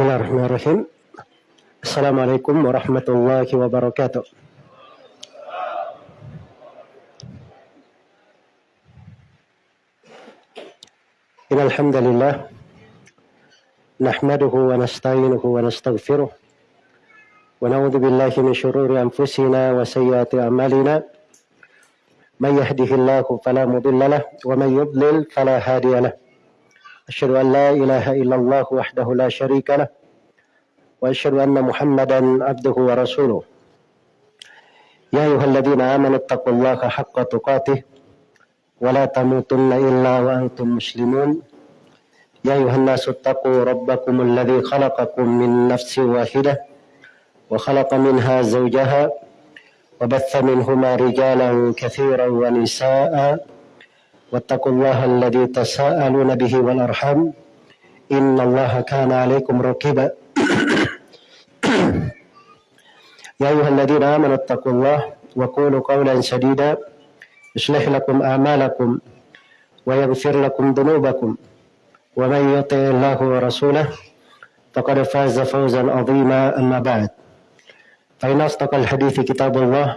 Bismillahirrahmanirrahim. Assalamualaikum warahmatullahi wabarakatuh. إن الحمد لله نحمده ونستعينه ونستغفره ونعوذ بالله من شرور أنفسنا وسيئات أعمالنا من يهده الله فلا مضل له ومن يضلل فلا هادي له أشهد أن لا إله إلا الله وحده لا شريك له وأشهد أن محمدا عبده ورسوله. يا أيها الذين آمنوا اتقوا الله حق تقاته ولا تموتن إلا وأنتم مسلمون. يا أيها الناس اتقوا ربكم الذي خلقكم من نفس واحدة وخلق منها زوجها وبث منهما رجالا كثيرا ونساء. واتقوا الله الذي تساءلون به والأرحام. إن الله كان عليكم رقيبا. يا أيها الذين آمنوا اتقوا الله وقولوا قولا سديدا. يصلح لكم أعمالكم ويغفر لكم ذنوبكم. ومن يطع الله ورسوله فقد فاز فوزا عظيما. أما بعد فإن أصدق الحديث كتاب الله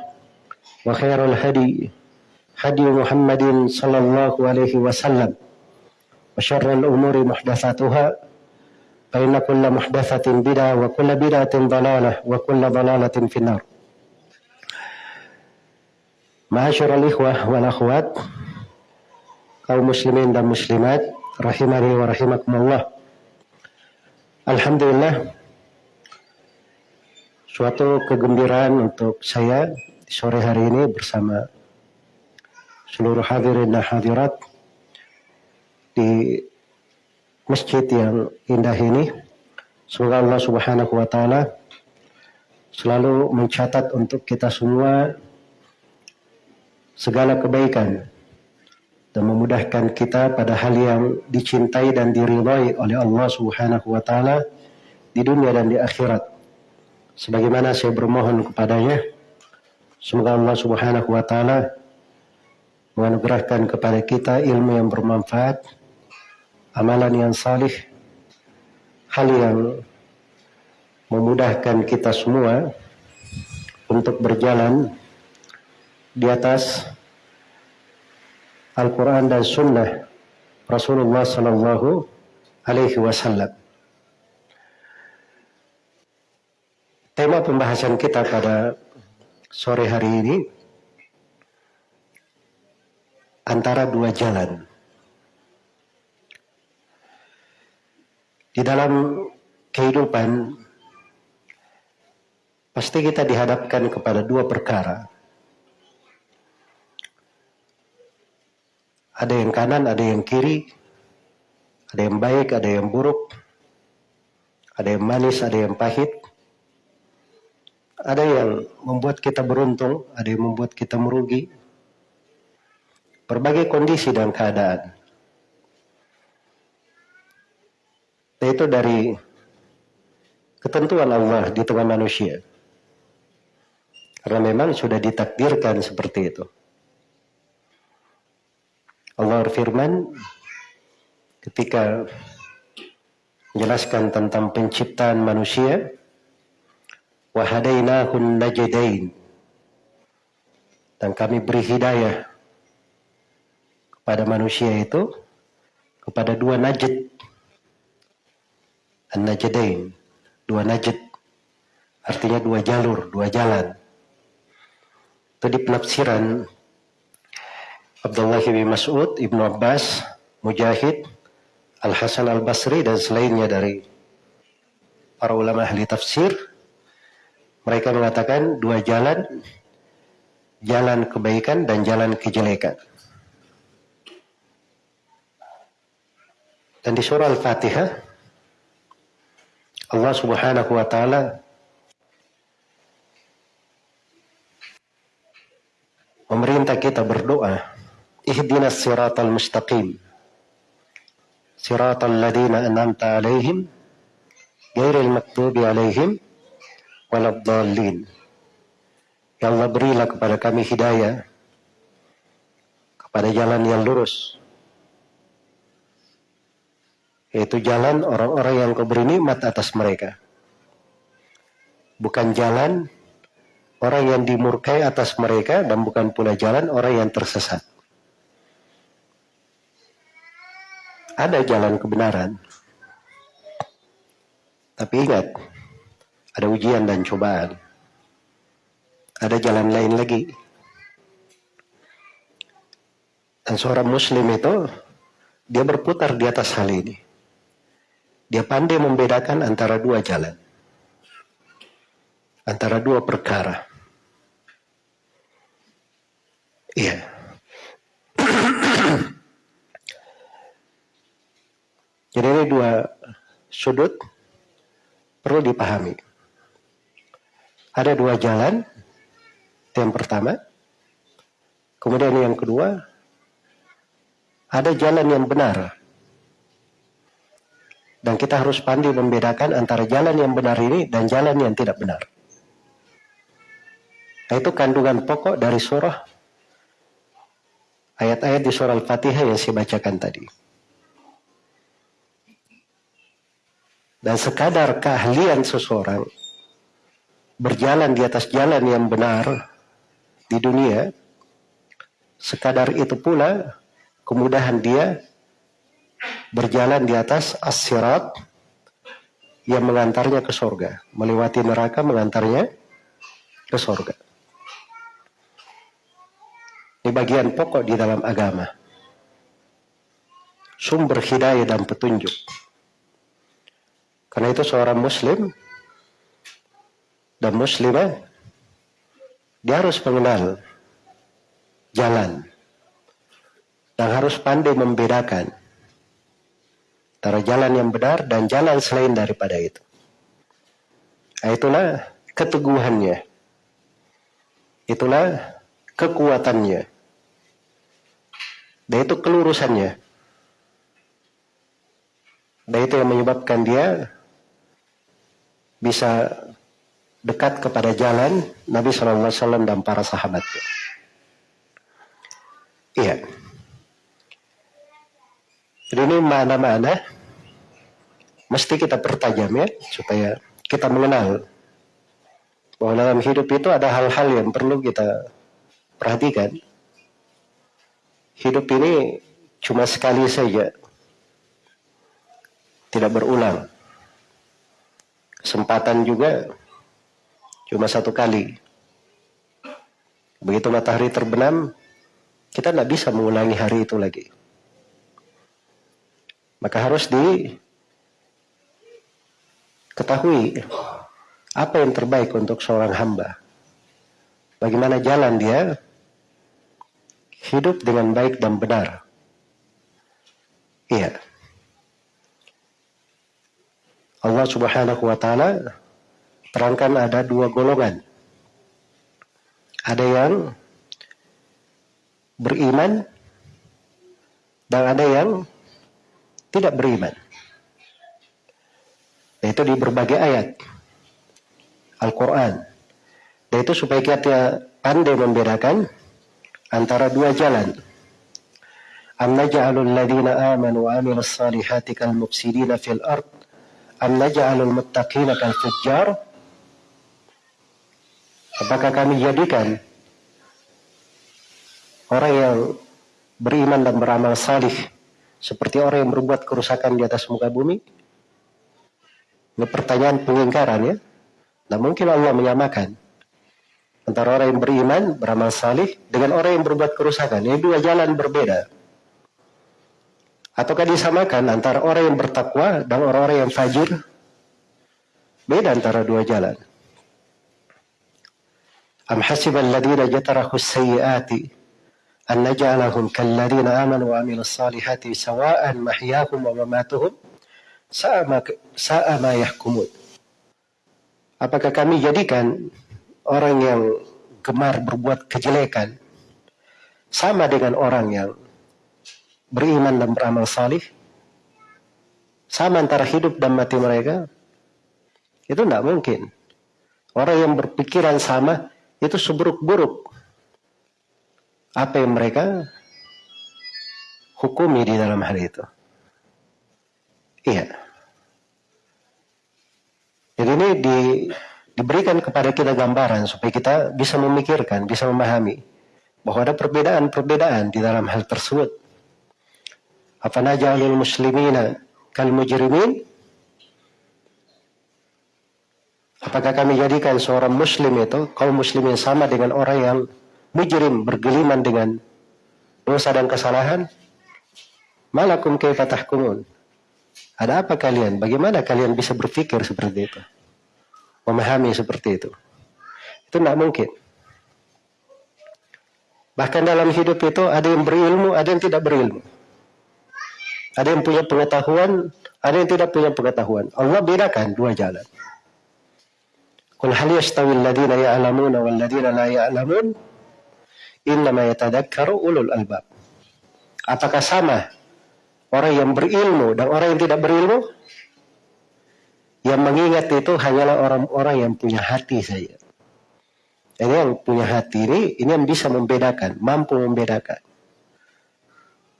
وخير الهدي هدي محمد صلى الله عليه وسلم وشر الأمور محدثاتها فإن كل محدثة بدعة وكل بدعة ضلالة وكل ضلالة في النار Ma'asyiral ikhwah wal akhwat kaum muslimin dan muslimat rahimani wa rahimakumullah. Alhamdulillah suatu kegembiraan untuk saya di sore hari ini bersama seluruh hadirin dan hadirat di masjid yang indah ini. Semoga Allah Subhanahu wa taala selalu mencatat untuk kita semua segala kebaikan dan memudahkan kita pada hal yang dicintai dan diridhai oleh Allah Subhanahu wa taala di dunia dan di akhirat. Sebagaimana saya bermohon kepadanya, semoga Allah Subhanahu wa taala menganugerahkan kepada kita ilmu yang bermanfaat, amalan yang salih, hal yang memudahkan kita semua untuk berjalan di atas Al-Quran dan Sunnah Rasulullah Sallallahu Alaihi Wasallam. Tema pembahasan kita pada sore hari ini antara dua jalan. Di dalam kehidupan pasti kita dihadapkan kepada dua perkara. Ada yang kanan, ada yang kiri, ada yang baik, ada yang buruk, ada yang manis, ada yang pahit, ada yang membuat kita beruntung, ada yang membuat kita merugi. Berbagai kondisi dan keadaan. Itu dari ketentuan Allah di tengah manusia. Karena memang sudah ditakdirkan seperti itu. Allah berfirman ketika menjelaskan tentang penciptaan manusia wahadainahun najdain dan kami beri hidayah kepada manusia itu kepada dua najd an-najdain dua najd artinya dua jalur dua jalan. Itu di penafsiran Abdullah bin Mas'ud, Ibnu Abbas, Mujahid, Al-Hasan Al-Basri dan selainnya dari para ulama ahli tafsir. Mereka mengatakan dua jalan jalan kebaikan dan jalan kejelekan. Dan di surah Al-Fatihah Allah Subhanahu wa taala memerintah kita berdoa ihdinas siratal mustaqim siratal ladina an'amta alaihim ghairil maktubi alaihim waladdallin. Ya Allah berilah kepada kami hidayah kepada jalan yang lurus yaitu jalan orang-orang yang kau beri nikmat atas mereka. Bukan jalan orang yang dimurkai atas mereka dan bukan pula jalan orang yang tersesat. Ada jalan kebenaran. Tapi ingat, ada ujian dan cobaan. Ada jalan lain lagi. Dan seorang muslim itu, dia berputar di atas hal ini. Dia pandai membedakan antara dua jalan. Antara dua perkara. Iya. Jadi ini dua sudut perlu dipahami. Ada dua jalan. Yang pertama. Kemudian yang kedua. Ada jalan yang benar dan kita harus pandai membedakan antara jalan yang benar ini dan jalan yang tidak benar. Nah, itu kandungan pokok dari surah ayat-ayat di surah Al-Fatihah yang saya bacakan tadi. Dan sekadar keahlian seseorang berjalan di atas jalan yang benar di dunia, sekadar itu pula kemudahan dia berjalan di atas as-sirat yang mengantarnya ke surga. Melewati neraka mengantarnya ke surga. Ini bagian pokok di dalam agama. Sumber hidayah dan petunjuk. Karena itu seorang muslim dan muslimah dia harus mengenal jalan dan harus pandai membedakan antara jalan yang benar dan jalan selain daripada itu. Nah, itulah keteguhannya. Itulah kekuatannya. Dan itu kelurusannya. Dan itu yang menyebabkan dia bisa dekat kepada jalan Nabi SAW dan para sahabatnya. Iya. Jadi ini mana-mana mesti kita pertajam ya supaya kita mengenal bahwa dalam hidup itu ada hal-hal yang perlu kita perhatikan. Hidup ini cuma sekali saja. Tidak berulang. Kesempatan juga cuma satu kali. Begitu matahari terbenam, kita tidak bisa mengulangi hari itu lagi. Maka harus di Ketahui apa yang terbaik untuk seorang hamba. Bagaimana jalan dia hidup dengan baik dan benar. Iya. Allah Subhanahu wa taala terangkan ada dua golongan. Ada yang beriman dan ada yang tidak beriman. Yaitu di berbagai ayat Al-Quran. Itu supaya kita pandai membedakan antara dua jalan. Am naj'alul ladina amanu wa amilus salihati kal mufsidina fil ard am naj'alul muttaqina kal fujjar Apakah kami jadikan orang yang beriman dan beramal salih seperti orang yang berbuat kerusakan di atas muka bumi? Ini pertanyaan pengingkaran ya. Nah mungkin Allah menyamakan antara orang yang beriman, beramal salih dengan orang yang berbuat kerusakan. Ini dua jalan berbeda. Ataukah disamakan antara orang yang bertakwa dan orang-orang yang fajir? Beda antara dua jalan. Am hasiban ladina jatarahu sayyiati an naj'alahum kalladina amanu wa salihati sawa'an mahyahum wa mamatuhum Sa'ama, sa'ama yahkumun. Apakah kami jadikan orang yang gemar berbuat kejelekan sama dengan orang yang beriman dan beramal salih? Sama antara hidup dan mati mereka? Itu tidak mungkin. Orang yang berpikiran sama itu seburuk-buruk. Apa yang mereka hukumi di dalam hal itu. Iya. Jadi ini di, diberikan kepada kita gambaran supaya kita bisa memikirkan, bisa memahami bahwa ada perbedaan-perbedaan di dalam hal tersebut. Apa najalul muslimina kal mujrimin? Apakah kami jadikan seorang muslim itu kaum muslimin sama dengan orang yang mujrim bergeliman dengan dosa dan kesalahan? Malakum kaifa tahkumun? Ada apa kalian? Bagaimana kalian bisa berpikir seperti itu? Memahami seperti itu. Itu tidak mungkin. Bahkan dalam hidup itu ada yang berilmu, ada yang tidak berilmu. Ada yang punya pengetahuan, ada yang tidak punya pengetahuan. Allah bedakan dua jalan. Qul hal yastawi alladhina ya'lamuna wal ladhina la ya'lamun? Innama yatadakkaru ulul albab. Apakah sama orang yang berilmu dan orang yang tidak berilmu? Yang mengingat itu hanyalah orang-orang yang punya hati saja. Ini yang punya hati ini, ini yang bisa membedakan, mampu membedakan.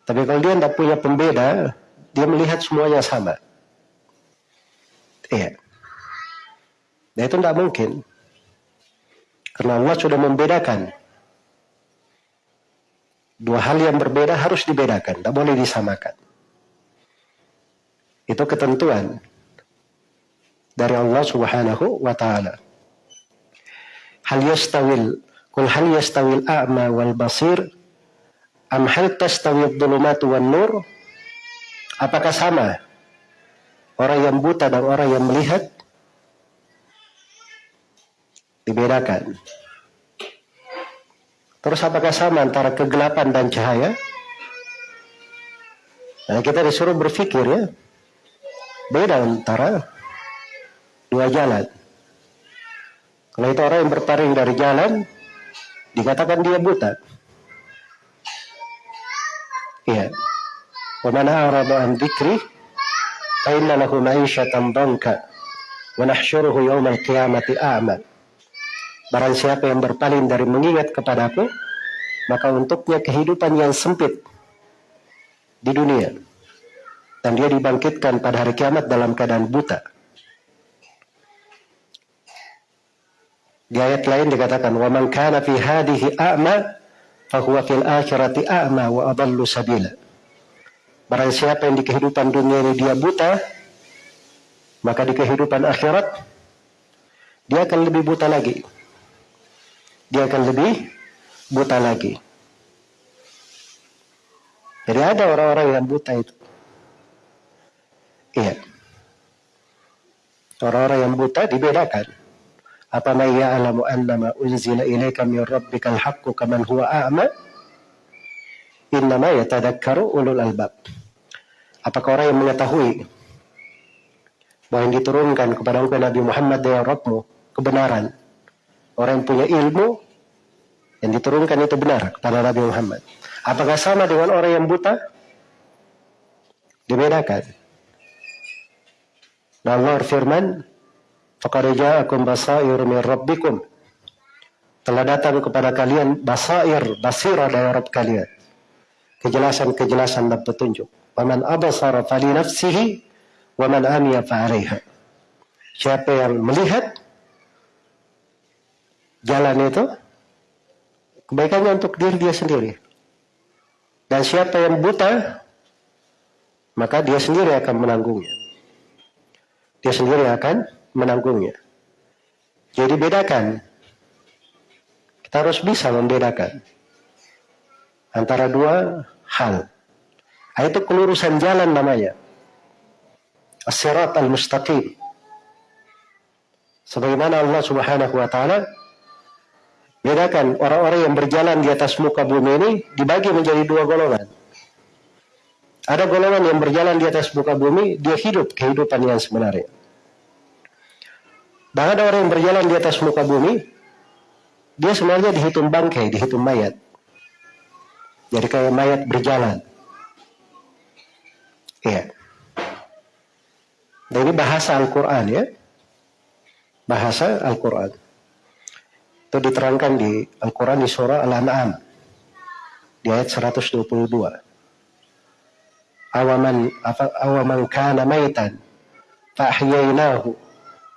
Tapi kalau dia tidak punya pembeda, dia melihat semuanya sama. Iya. Nah itu tidak mungkin. Karena Allah sudah membedakan. Dua hal yang berbeda harus dibedakan. Tidak boleh disamakan. Itu ketentuan dari Allah subhanahu wa ta'ala. Hal yastawil Kul hal yastawil a'ma wal basir Am hal tastawil dhulumatu wan nur Apakah sama Orang yang buta dan orang yang melihat dibedakan. Terus apakah sama antara kegelapan dan cahaya? Nah, kita disuruh berpikir ya. Beda antara dua jalan. Kalau itu orang yang berpaling dari jalan, dikatakan dia buta. Iya. An dzikri fa inna lahu ma'isyatan danka wa nahsyuruhu yawmal qiyamati a'ma. Barang siapa yang berpaling dari mengingat kepadaku, maka untuknya kehidupan yang sempit di dunia dan dia dibangkitkan pada hari kiamat dalam keadaan buta. Di ayat lain dikatakan, "Waman kana fi hadhihi a'ma, fahuwa fil akhirati a'ma wa adallu sabila." Barang siapa yang di kehidupan dunia ini dia buta, maka di kehidupan akhirat dia akan lebih buta lagi. Dia akan lebih buta lagi. Jadi ada orang-orang yang buta itu. Iya. Orang-orang yang buta dibedakan. Apa ma ya'lamu annama unzila ilaika min rabbikal haqqu kaman huwa a'ma? Innama yatadakkaru ulul albab. Apakah orang yang mengetahui bahwa yang diturunkan kepada engkau Nabi Muhammad dari Rabbmu kebenaran Orang yang punya ilmu yang diturunkan itu benar kepada Nabi Muhammad. Apakah sama dengan orang yang buta? Dibedakan. Dan Allah firman, "Faqad ja'akum basair min rabbikum." Telah datang kepada kalian basair, basirah dari Rabb kalian. Kejelasan-kejelasan dan petunjuk. Waman abasara fali nafsihi, waman amiya fa'alaiha. Siapa yang melihat, jalan itu kebaikannya untuk diri dia sendiri. Dan siapa yang buta, maka dia sendiri akan menanggungnya. Dia sendiri akan menanggungnya. Jadi bedakan. Kita harus bisa membedakan antara dua hal. Itu kelurusan jalan namanya. As-sirat al-mustaqim. Sebagaimana Allah Subhanahu wa taala Bedakan orang-orang yang berjalan di atas muka bumi ini dibagi menjadi dua golongan. Ada golongan yang berjalan di atas muka bumi, dia hidup kehidupan yang sebenarnya. Dan ada orang yang berjalan di atas muka bumi, dia sebenarnya dihitung bangkai, dihitung mayat. Jadi kayak mayat berjalan. Iya. Dan ini bahasa Al-Quran ya. Bahasa Al-Quran. Itu diterangkan di Al-Quran di surah Al-An'am. Di ayat 122. Kana maitan fa ahyaynahu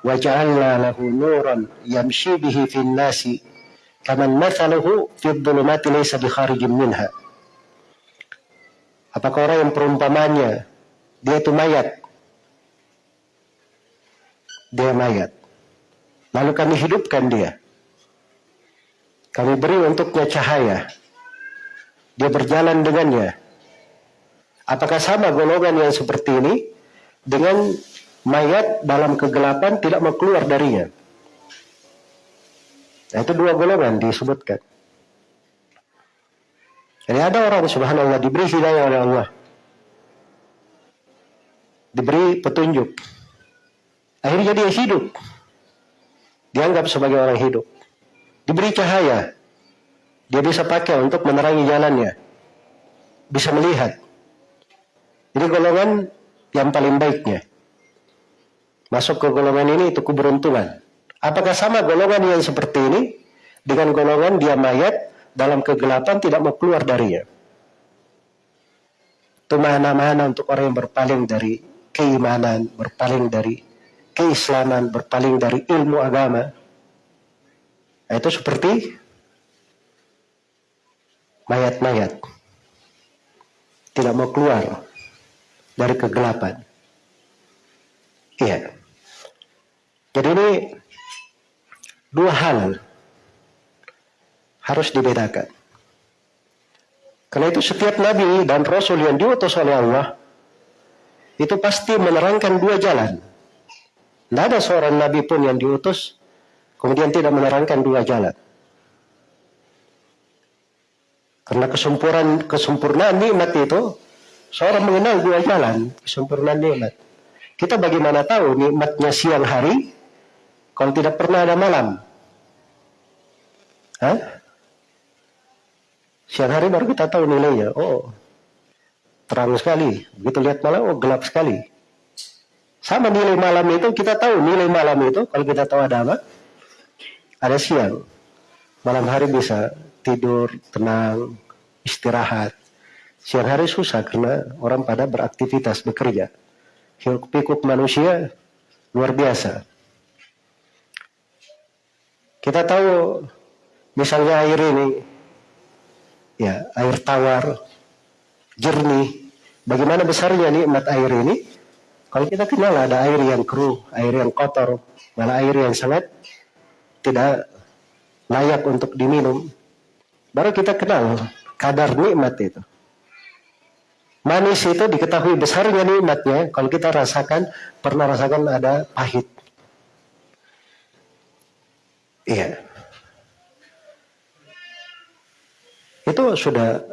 wa ja'alna lahu nuran yamshi bihi fin nasi kaman mathaluhu fi dhulumati laysa bi kharijin minha apakah orang yang perumpamannya dia itu mayat? Dia mayat. Lalu kami hidupkan dia. Kami beri untuknya cahaya. Dia berjalan dengannya Apakah sama golongan yang seperti ini dengan mayat dalam kegelapan tidak mau keluar darinya? Nah, itu dua golongan disebutkan. Jadi ada orang subhanallah diberi hidayah oleh Allah. Diberi petunjuk. Akhirnya dia hidup. Dianggap sebagai orang hidup. Diberi cahaya. Dia bisa pakai untuk menerangi jalannya. Bisa melihat. Ini golongan yang paling baiknya. Masuk ke golongan ini itu keberuntungan. Apakah sama golongan yang seperti ini dengan golongan dia mayat dalam kegelapan tidak mau keluar darinya? Itu mana-mana untuk orang yang berpaling dari keimanan, berpaling dari keislaman, berpaling dari ilmu agama. Nah, itu seperti mayat-mayat. Tidak mau keluar dari kegelapan. Iya. Jadi ini dua hal harus dibedakan. Karena itu setiap nabi dan rasul yang diutus oleh Allah itu pasti menerangkan dua jalan. Tidak ada seorang nabi pun yang diutus kemudian tidak menerangkan dua jalan. Karena kesempurnaan kesempurnaan nikmat itu Seorang mengenal dua jalan kesempurnaan nikmat. Kita bagaimana tahu nikmatnya siang hari kalau tidak pernah ada malam? Hah? Siang hari baru kita tahu nilainya. Oh, terang sekali. Begitu lihat malam, oh gelap sekali. Sama nilai malam itu, kita tahu nilai malam itu, kalau kita tahu ada apa? Ada siang. Malam hari bisa tidur, tenang, istirahat. Siang hari susah karena orang pada beraktivitas, bekerja. Hiruk pikuk manusia luar biasa. Kita tahu misalnya air ini, ya air tawar, jernih. Bagaimana besarnya nikmat air ini? Kalau kita kenal ada air yang keruh, air yang kotor, malah air yang sangat tidak layak untuk diminum. Baru kita kenal kadar nikmat itu. Manis itu diketahui besarnya nikmatnya kalau kita rasakan, pernah rasakan ada pahit. Iya. Itu sudah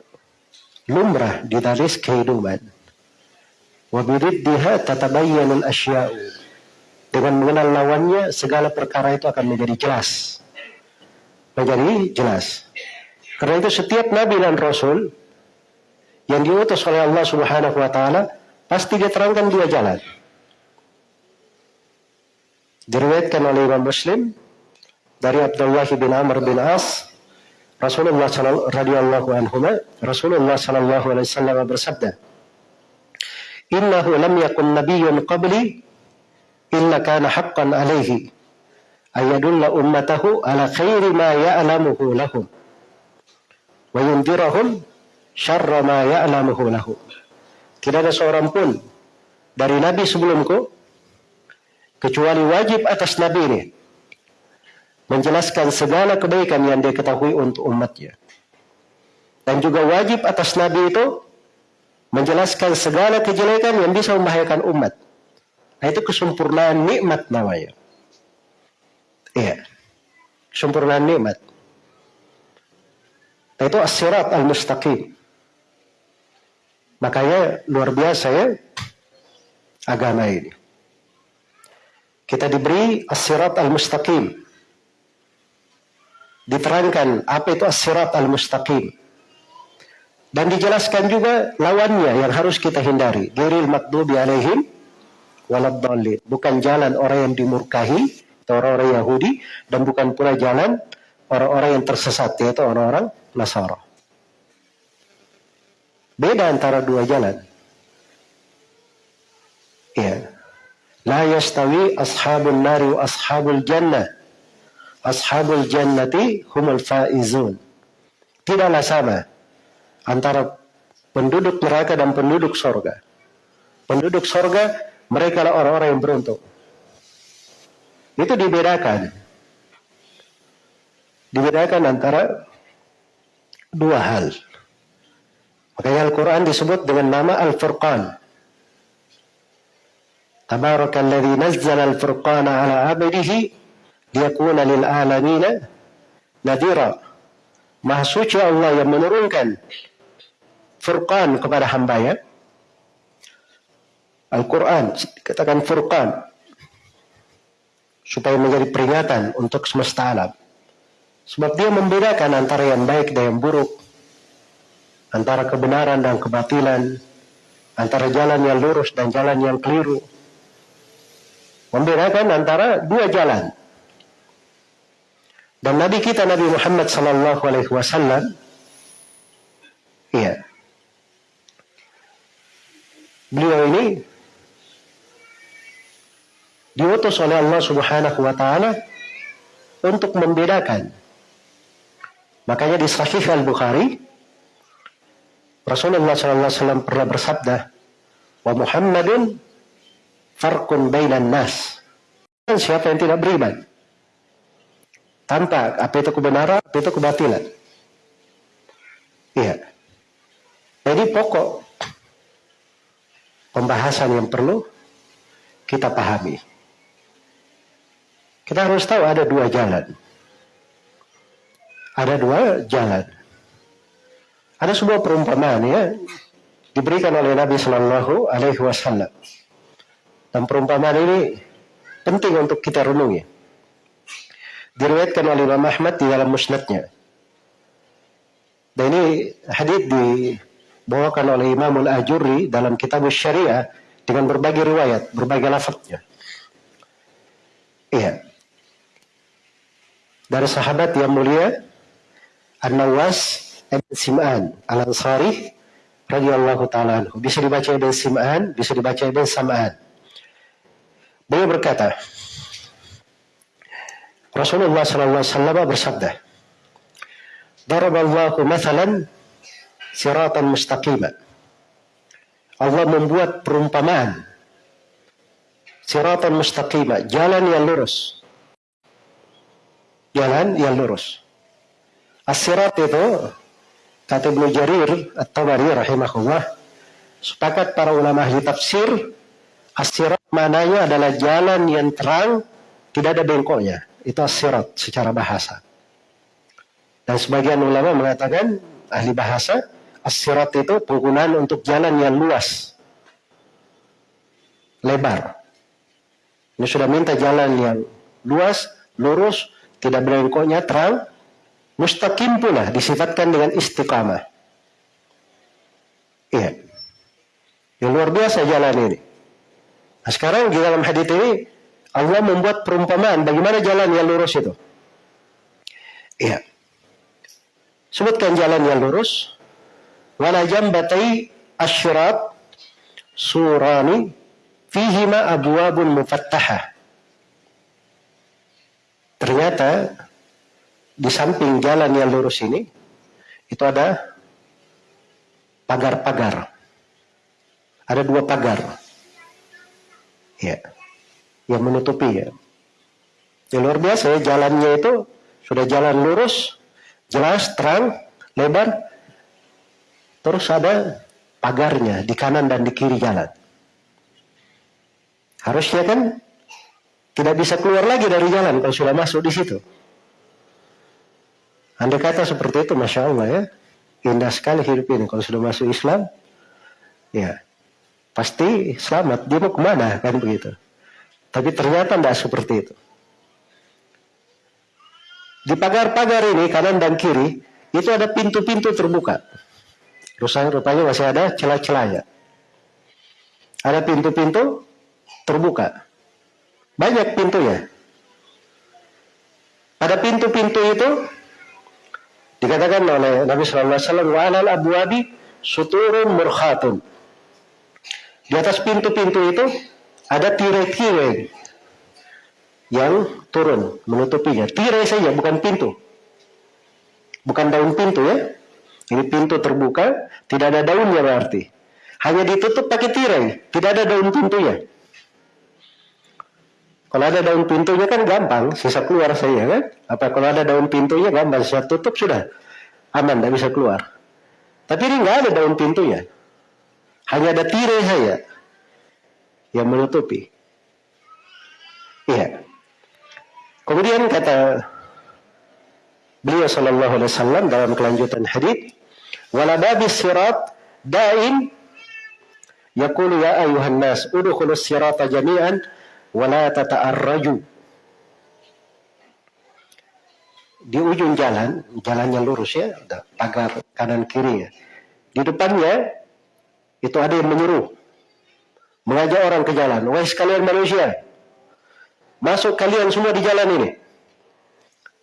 lumrah di taris kehidupan. Wabididdiha tatabayyanul asya'u. Dengan mengenal lawannya, segala perkara itu akan menjadi jelas. Menjadi jelas. Karena itu setiap nabi dan rasul yang diutus oleh Allah Subhanahu wa taala pasti dia terangkan dua jalan. Diriwayatkan oleh Imam Muslim dari Abdullah bin Amr bin As Rasulullah radhiyallahu anhu Rasulullah sallallahu alaihi wasallam bersabda Innahu lam yakun nabiyyun qabli illa kana haqqan alaihi ayadulla ummatahu ala khairi ma ya'lamuhu lahum wa yundirahum syarra ma ya'lamuhu lahu. Tidak ada seorang pun dari nabi sebelumku kecuali wajib atas nabi ini menjelaskan segala kebaikan yang dia ketahui untuk umatnya. Dan juga wajib atas nabi itu menjelaskan segala kejelekan yang bisa membahayakan umat. Nah, itu kesempurnaan nikmat namanya. Iya. Kesempurnaan nikmat. Nah, itu as-sirat al-mustaqim. Makanya luar biasa ya agama ini. Kita diberi as-sirat al-mustaqim. Diterangkan apa itu as-sirat al-mustaqim. Dan dijelaskan juga lawannya yang harus kita hindari. Diril makdubi alaihim waladhalin. Bukan jalan orang yang dimurkahi, atau orang-orang Yahudi, dan bukan pula jalan orang-orang yang tersesat, yaitu orang-orang Nasara. Beda antara dua jalan. La yastawi ashabul nari wa ashabul jannah. Ashabul jannati humul faizun. Tidaklah sama antara penduduk neraka dan penduduk sorga. Penduduk sorga, mereka adalah orang-orang yang beruntung. Itu dibedakan. Dibedakan antara dua hal. Makanya Al-Quran disebut dengan nama Al-Furqan. Tabarakalladzi nazzala al-furqana ala abdihi liyakuna lil nadira. Maha suci Allah yang menurunkan Furqan kepada hamba ya. Al-Quran, katakan Furqan. Supaya menjadi peringatan untuk semesta alam. Sebab dia membedakan antara yang baik dan yang buruk. Antara kebenaran dan kebatilan. Antara jalan yang lurus dan jalan yang keliru. Membedakan antara dua jalan. Dan Nabi kita Nabi Muhammad sallallahu alaihi wasallam iya Beliau ini diutus oleh Allah Subhanahu wa taala untuk membedakan. Makanya di Sahih Al-Bukhari Rasulullah wasallam pernah bersabda, "Wa Muhammadun farqun bainan nas." Dan siapa yang tidak beriman tanpa apa itu kebenaran, apa itu kebatilan. Iya. Jadi pokok pembahasan yang perlu kita pahami. Kita harus tahu ada dua jalan. Ada dua jalan. Ada sebuah perumpamaan ya diberikan oleh Nabi Shallallahu Alaihi Wasallam. Dan perumpamaan ini penting untuk kita renungi. Diriwayatkan oleh Imam Ahmad di dalam musnadnya. Dan ini hadis di dibawakan oleh Imam Al-Ajurri dalam kitab Syariah dengan berbagai riwayat, berbagai lafadznya. Iya. Dari sahabat yang mulia An-Nawas Ibn Sim'an Al-Ansari radhiyallahu taala. Bisa dibaca Ibn Sim'an, bisa dibaca Ibn Sam'an. Beliau berkata, Rasulullah sallallahu alaihi bersabda, "Daraballahu mathalan siratan mustaqimah. Allah membuat perumpamaan siratan mustaqimah, jalan yang lurus. Jalan yang lurus. As-sirat itu kata Ibnu Jarir At-Tabari rahimahullah sepakat para ulama ahli tafsir as-sirat mananya adalah jalan yang terang tidak ada bengkoknya. Itu as-sirat secara bahasa. Dan sebagian ulama mengatakan ahli bahasa As-sirat itu penggunaan untuk jalan yang luas. Lebar. Ini sudah minta jalan yang luas, lurus, tidak berengkoknya, terang. Mustaqim pula disifatkan dengan istiqamah. Iya. Yang luar biasa jalan ini. Nah sekarang di dalam hadis ini Allah membuat perumpamaan bagaimana jalan yang lurus itu. Iya. Sebutkan jalan yang lurus wala jambatai asyrat surani fihima abwabun mufattahah. Ternyata di samping jalan yang lurus ini itu ada pagar-pagar. Ada dua pagar. Ya. Yang menutupi ya. Yang luar biasa ya jalannya itu sudah jalan lurus, jelas, terang, lebar, Terus ada pagarnya di kanan dan di kiri jalan. Harusnya kan tidak bisa keluar lagi dari jalan kalau sudah masuk di situ. Anda kata seperti itu, Masya Allah ya. Indah sekali hidup ini kalau sudah masuk Islam. Ya, pasti selamat. Dia mau ke mana kan begitu. Tapi ternyata tidak seperti itu. Di pagar-pagar ini kanan dan kiri itu ada pintu-pintu terbuka. Rupanya masih ada celah-celahnya. Ada pintu-pintu terbuka. Banyak pintunya. Pada pintu-pintu itu dikatakan oleh Nabi Sallallahu Alaihi Wasallam wa alal abwabi suturun murkhatun. Di atas pintu-pintu itu ada tirai-tirai yang turun menutupinya. Tirai saja, bukan pintu. Bukan daun pintu ya. Ini pintu terbuka, tidak ada daunnya berarti. Hanya ditutup pakai tirai, tidak ada daun pintunya. Kalau ada daun pintunya kan gampang, sisa keluar saja kan. Apa kalau ada daun pintunya gampang, saya tutup sudah aman, tidak bisa keluar. Tapi ini nggak ada daun pintunya, hanya ada tirai saja yang menutupi. Iya. Kemudian kata beliau sallallahu alaihi wasallam dalam kelanjutan hadis, "Wala babis sirat da'in yaqulu ya ayuhan nas udkhulus sirata jami'an wa la tata'arraju." Di ujung jalan, jalannya lurus ya, pagar kanan kiri ya. Di depannya itu ada yang menyuruh mengajak orang ke jalan. Wahai sekalian manusia, Masuk kalian semua di jalan ini.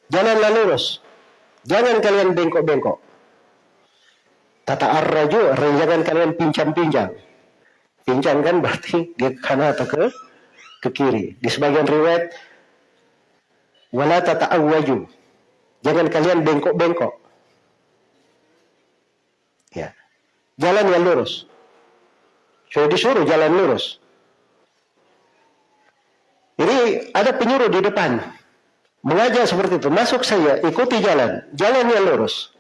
Jalanlah lurus. Jangan kalian bengkok-bengkok. Tata arraju, jangan kalian pincang-pincang. Pincang kan berarti dia ke kanan atau ke ke kiri. Di sebagian riwayat wala tata awaju. Jangan kalian bengkok-bengkok. Ya. Jalan yang lurus. Sudah disuruh jalan lurus. Jadi ada penyuruh di depan. Mengajak seperti itu. Masuk saya, ikuti jalan. Jalan yang lurus.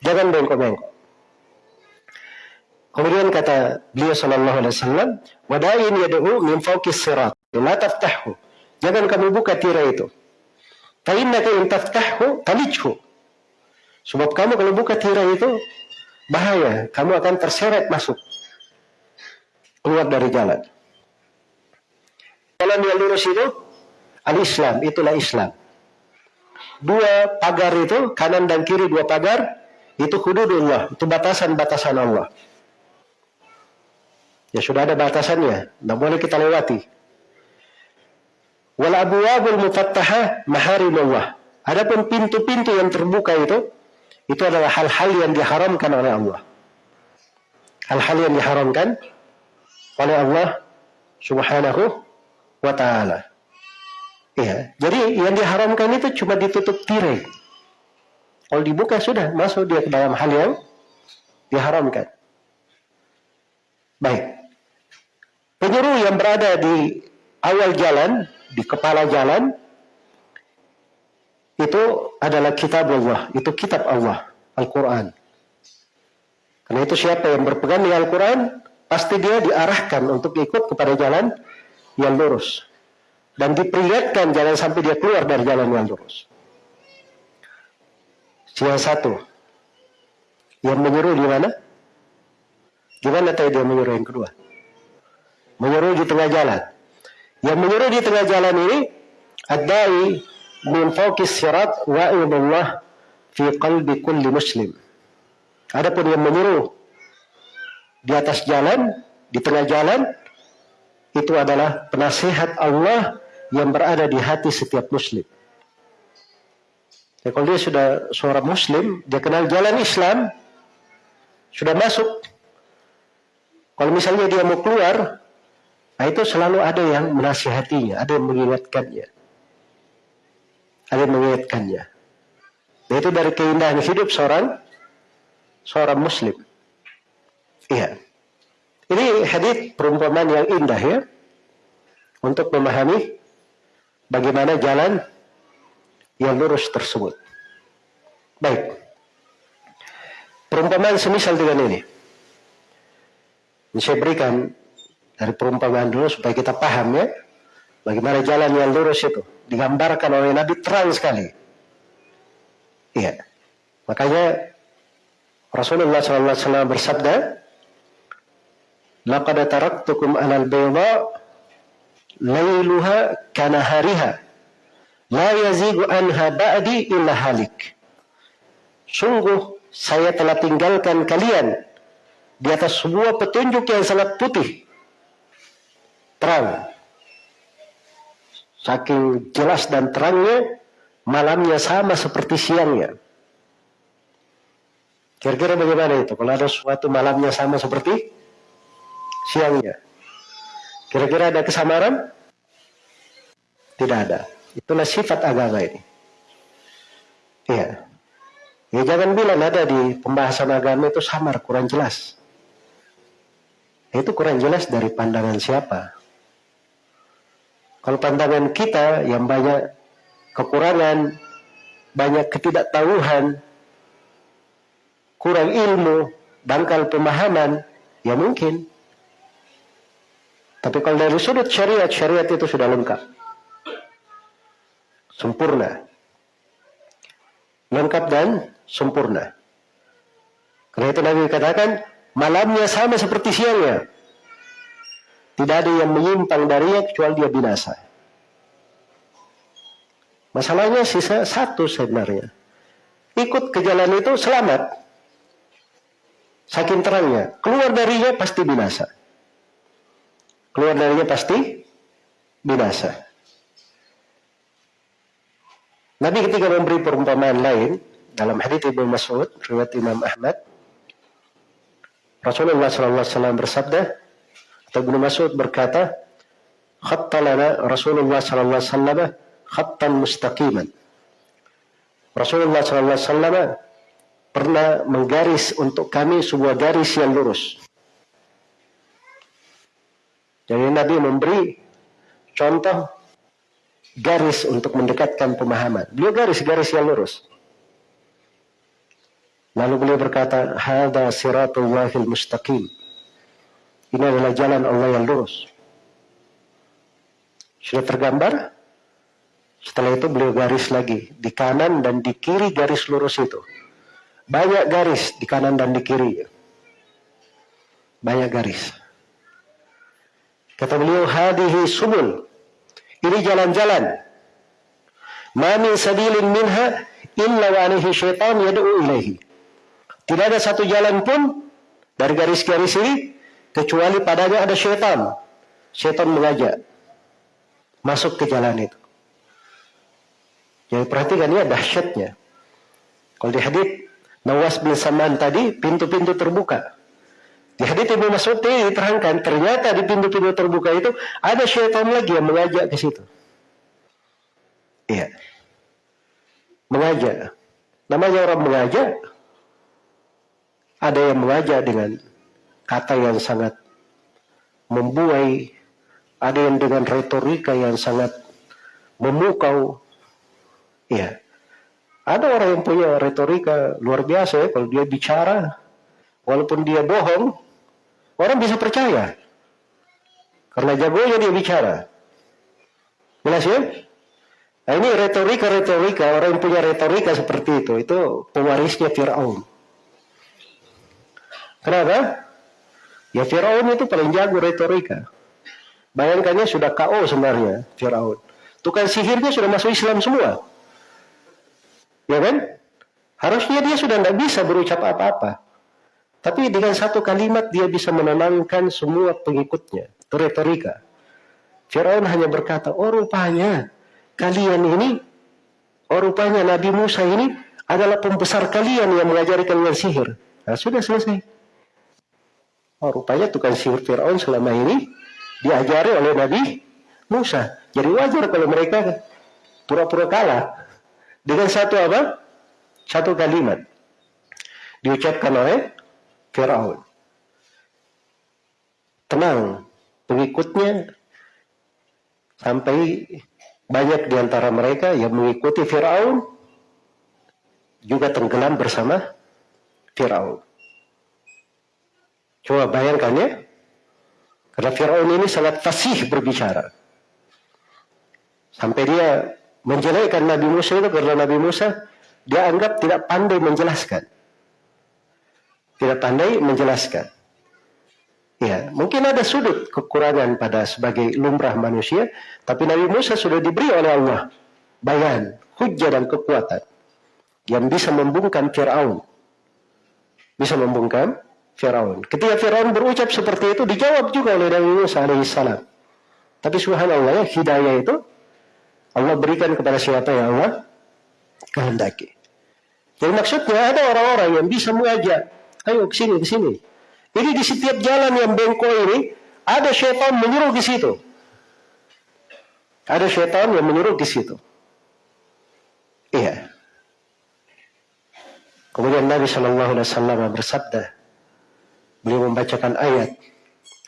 Jangan bengkok-bengkok. Kemudian kata beliau sallallahu alaihi wasallam, "Wada'in yad'u min fawqis sirat, la taftahu." Jangan kamu buka tirai itu. Fa innaka in taftahu talijhu. Sebab kamu kalau buka tirai itu bahaya, kamu akan terseret masuk keluar dari jalan. Jalan yang lurus itu al-Islam, itulah Islam. Dua pagar itu, kanan dan kiri dua pagar, itu hududullah, itu batasan-batasan Allah. Ya sudah ada batasannya, tidak boleh kita lewati. Wal abwabul mufattaha maharimullah. Adapun pintu-pintu yang terbuka itu, itu adalah hal-hal yang diharamkan oleh Allah. Hal-hal yang diharamkan oleh Allah Subhanahu wa ta'ala. Ya, jadi yang diharamkan itu cuma ditutup tirai. Kalau dibuka sudah masuk dia ke dalam hal yang diharamkan. Baik. Penyuruh yang berada di awal jalan, di kepala jalan, itu adalah kitab Allah, itu kitab Allah, Al-Quran. Karena itu siapa yang berpegang dengan Al-Quran, pasti dia diarahkan untuk ikut kepada jalan yang lurus. Dan diperingatkan jangan sampai dia keluar dari jalan yang lurus. Yang satu. Yang menyuruh di mana? Gimana tadi dia menyuruh yang kedua? Menyuruh di tengah jalan. Yang menyuruh di tengah jalan ini Ad-da'i min fawqis sirat wa'idullah fi qalbi kulli muslim. Adapun yang menyuruh di atas jalan, di tengah jalan, itu adalah penasihat Allah yang berada di hati setiap muslim. Ya, kalau dia sudah seorang muslim, dia kenal jalan Islam, sudah masuk. Kalau misalnya dia mau keluar, nah itu selalu ada yang menasihatinya, ada yang mengingatkannya. Ada yang mengingatkannya. Nah, itu dari keindahan hidup seorang seorang muslim. Iya. Ini hadis perumpamaan yang indah ya untuk memahami bagaimana jalan yang lurus tersebut. Baik. Perumpamaan semisal dengan ini. Saya berikan dari perumpamaan dulu supaya kita paham ya bagaimana jalan yang lurus itu digambarkan oleh Nabi terang sekali. Iya. Makanya Rasulullah SAW bersabda, laqad taraktukum alal bayda lailuha kanahariha la yazigu anha ba'di illa halik sungguh saya telah tinggalkan kalian di atas sebuah petunjuk yang sangat putih terang saking jelas dan terangnya malamnya sama seperti siangnya kira-kira bagaimana itu kalau ada suatu malamnya sama seperti siangnya. Kira-kira ada kesamaran? Tidak ada. Itulah sifat agama ini. Iya. Ya jangan bilang ada di pembahasan agama itu samar, kurang jelas. Itu kurang jelas dari pandangan siapa. Kalau pandangan kita yang banyak kekurangan, banyak ketidaktahuan, kurang ilmu, dangkal pemahaman, ya mungkin. Tapi kalau dari sudut syariat, syariat itu sudah lengkap. Sempurna. Lengkap dan sempurna. Karena itu Nabi katakan, malamnya sama seperti siangnya. Tidak ada yang menyimpang darinya kecuali dia binasa. Masalahnya sisa satu sebenarnya. Ikut ke jalan itu selamat. Saking terangnya. Keluar darinya pasti binasa. Keluar darinya pasti binasa. Nabi ketika memberi perumpamaan lain dalam hadits Ibnu Mas'ud riwayat Imam Ahmad Rasulullah SAW bersabda atau Ibnu Mas'ud berkata, "Khatta lana Rasulullah sallallahu alaihi wasallam khattan mustaqiman." Rasulullah sallallahu alaihi pernah menggaris untuk kami sebuah garis yang lurus. Jadi Nabi memberi contoh garis untuk mendekatkan pemahaman. Beliau garis-garis yang lurus. Lalu beliau berkata, "Hada siratullahil mustaqim." Ini adalah jalan Allah yang lurus. Sudah tergambar? Setelah itu beliau garis lagi. Di kanan dan di kiri garis lurus itu. Banyak garis di kanan dan di kiri. Banyak garis. Kata beliau, hadihi subul. Ini jalan-jalan. Mami sabilin minha illa wa alihi syaitan yad'u ilaihi. Tidak ada satu jalan pun dari garis-garis ini kecuali padanya ada syaitan. Syaitan mengajak masuk ke jalan itu. Jadi perhatikan ya dahsyatnya. Kalau di hadith Nawas bin Saman tadi pintu-pintu terbuka. Di hadith Ibnu Mas'ud diterangkan ternyata di pintu-pintu terbuka itu ada syaitan lagi yang mengajak ke situ. Iya. Mengajak. Namanya orang mengajak. Ada yang mengajak dengan kata yang sangat membuai, ada yang dengan retorika yang sangat memukau. Ya. Ada orang yang punya retorika luar biasa ya, kalau dia bicara, walaupun dia bohong, orang bisa percaya. Karena jagonya dia bicara. Jelas ya? Nah, ini retorika-retorika, orang yang punya retorika seperti itu, itu pewarisnya Fir'aun. Kenapa? Ya Firaun itu paling jago retorika. Bayangkannya sudah KO sebenarnya Firaun. Tukang sihirnya sudah masuk Islam semua. Ya kan? Harusnya dia sudah tidak bisa berucap apa-apa. Tapi dengan satu kalimat dia bisa menenangkan semua pengikutnya. Itu retorika. Firaun hanya berkata, oh rupanya kalian ini, oh rupanya Nabi Musa ini adalah pembesar kalian yang mengajari kalian sihir. Nah, sudah selesai. Oh, rupanya tukang sihir Fir'aun selama ini diajari oleh Nabi Musa. Jadi wajar kalau mereka pura-pura kalah dengan satu apa? Satu kalimat diucapkan oleh Fir'aun. Tenang, pengikutnya sampai banyak di antara mereka yang mengikuti Fir'aun juga tenggelam bersama Fir'aun. Coba bayangkan ya. Karena Fir'aun ini sangat fasih berbicara. Sampai dia menjelekkan Nabi Musa itu karena Nabi Musa dia anggap tidak pandai menjelaskan. Tidak pandai menjelaskan. Ya, mungkin ada sudut kekurangan pada sebagai lumrah manusia, tapi Nabi Musa sudah diberi oleh Allah bayan, hujah dan kekuatan yang bisa membungkam Fir'aun. Bisa membungkam Firaun. Ketika Firaun berucap seperti itu dijawab juga oleh Nabi Musa alaihissalam. Tapi subhanallah ya hidayah itu Allah berikan kepada siapa yang Allah kehendaki. Jadi maksudnya ada orang-orang yang bisa mengajak, ayo ke sini, ke sini. Jadi di setiap jalan yang bengkok ini ada syaitan menyuruh di situ. Ada syaitan yang menyuruh di situ. Iya. Kemudian Nabi Shallallahu Alaihi Wasallam bersabda, beliau membacakan ayat,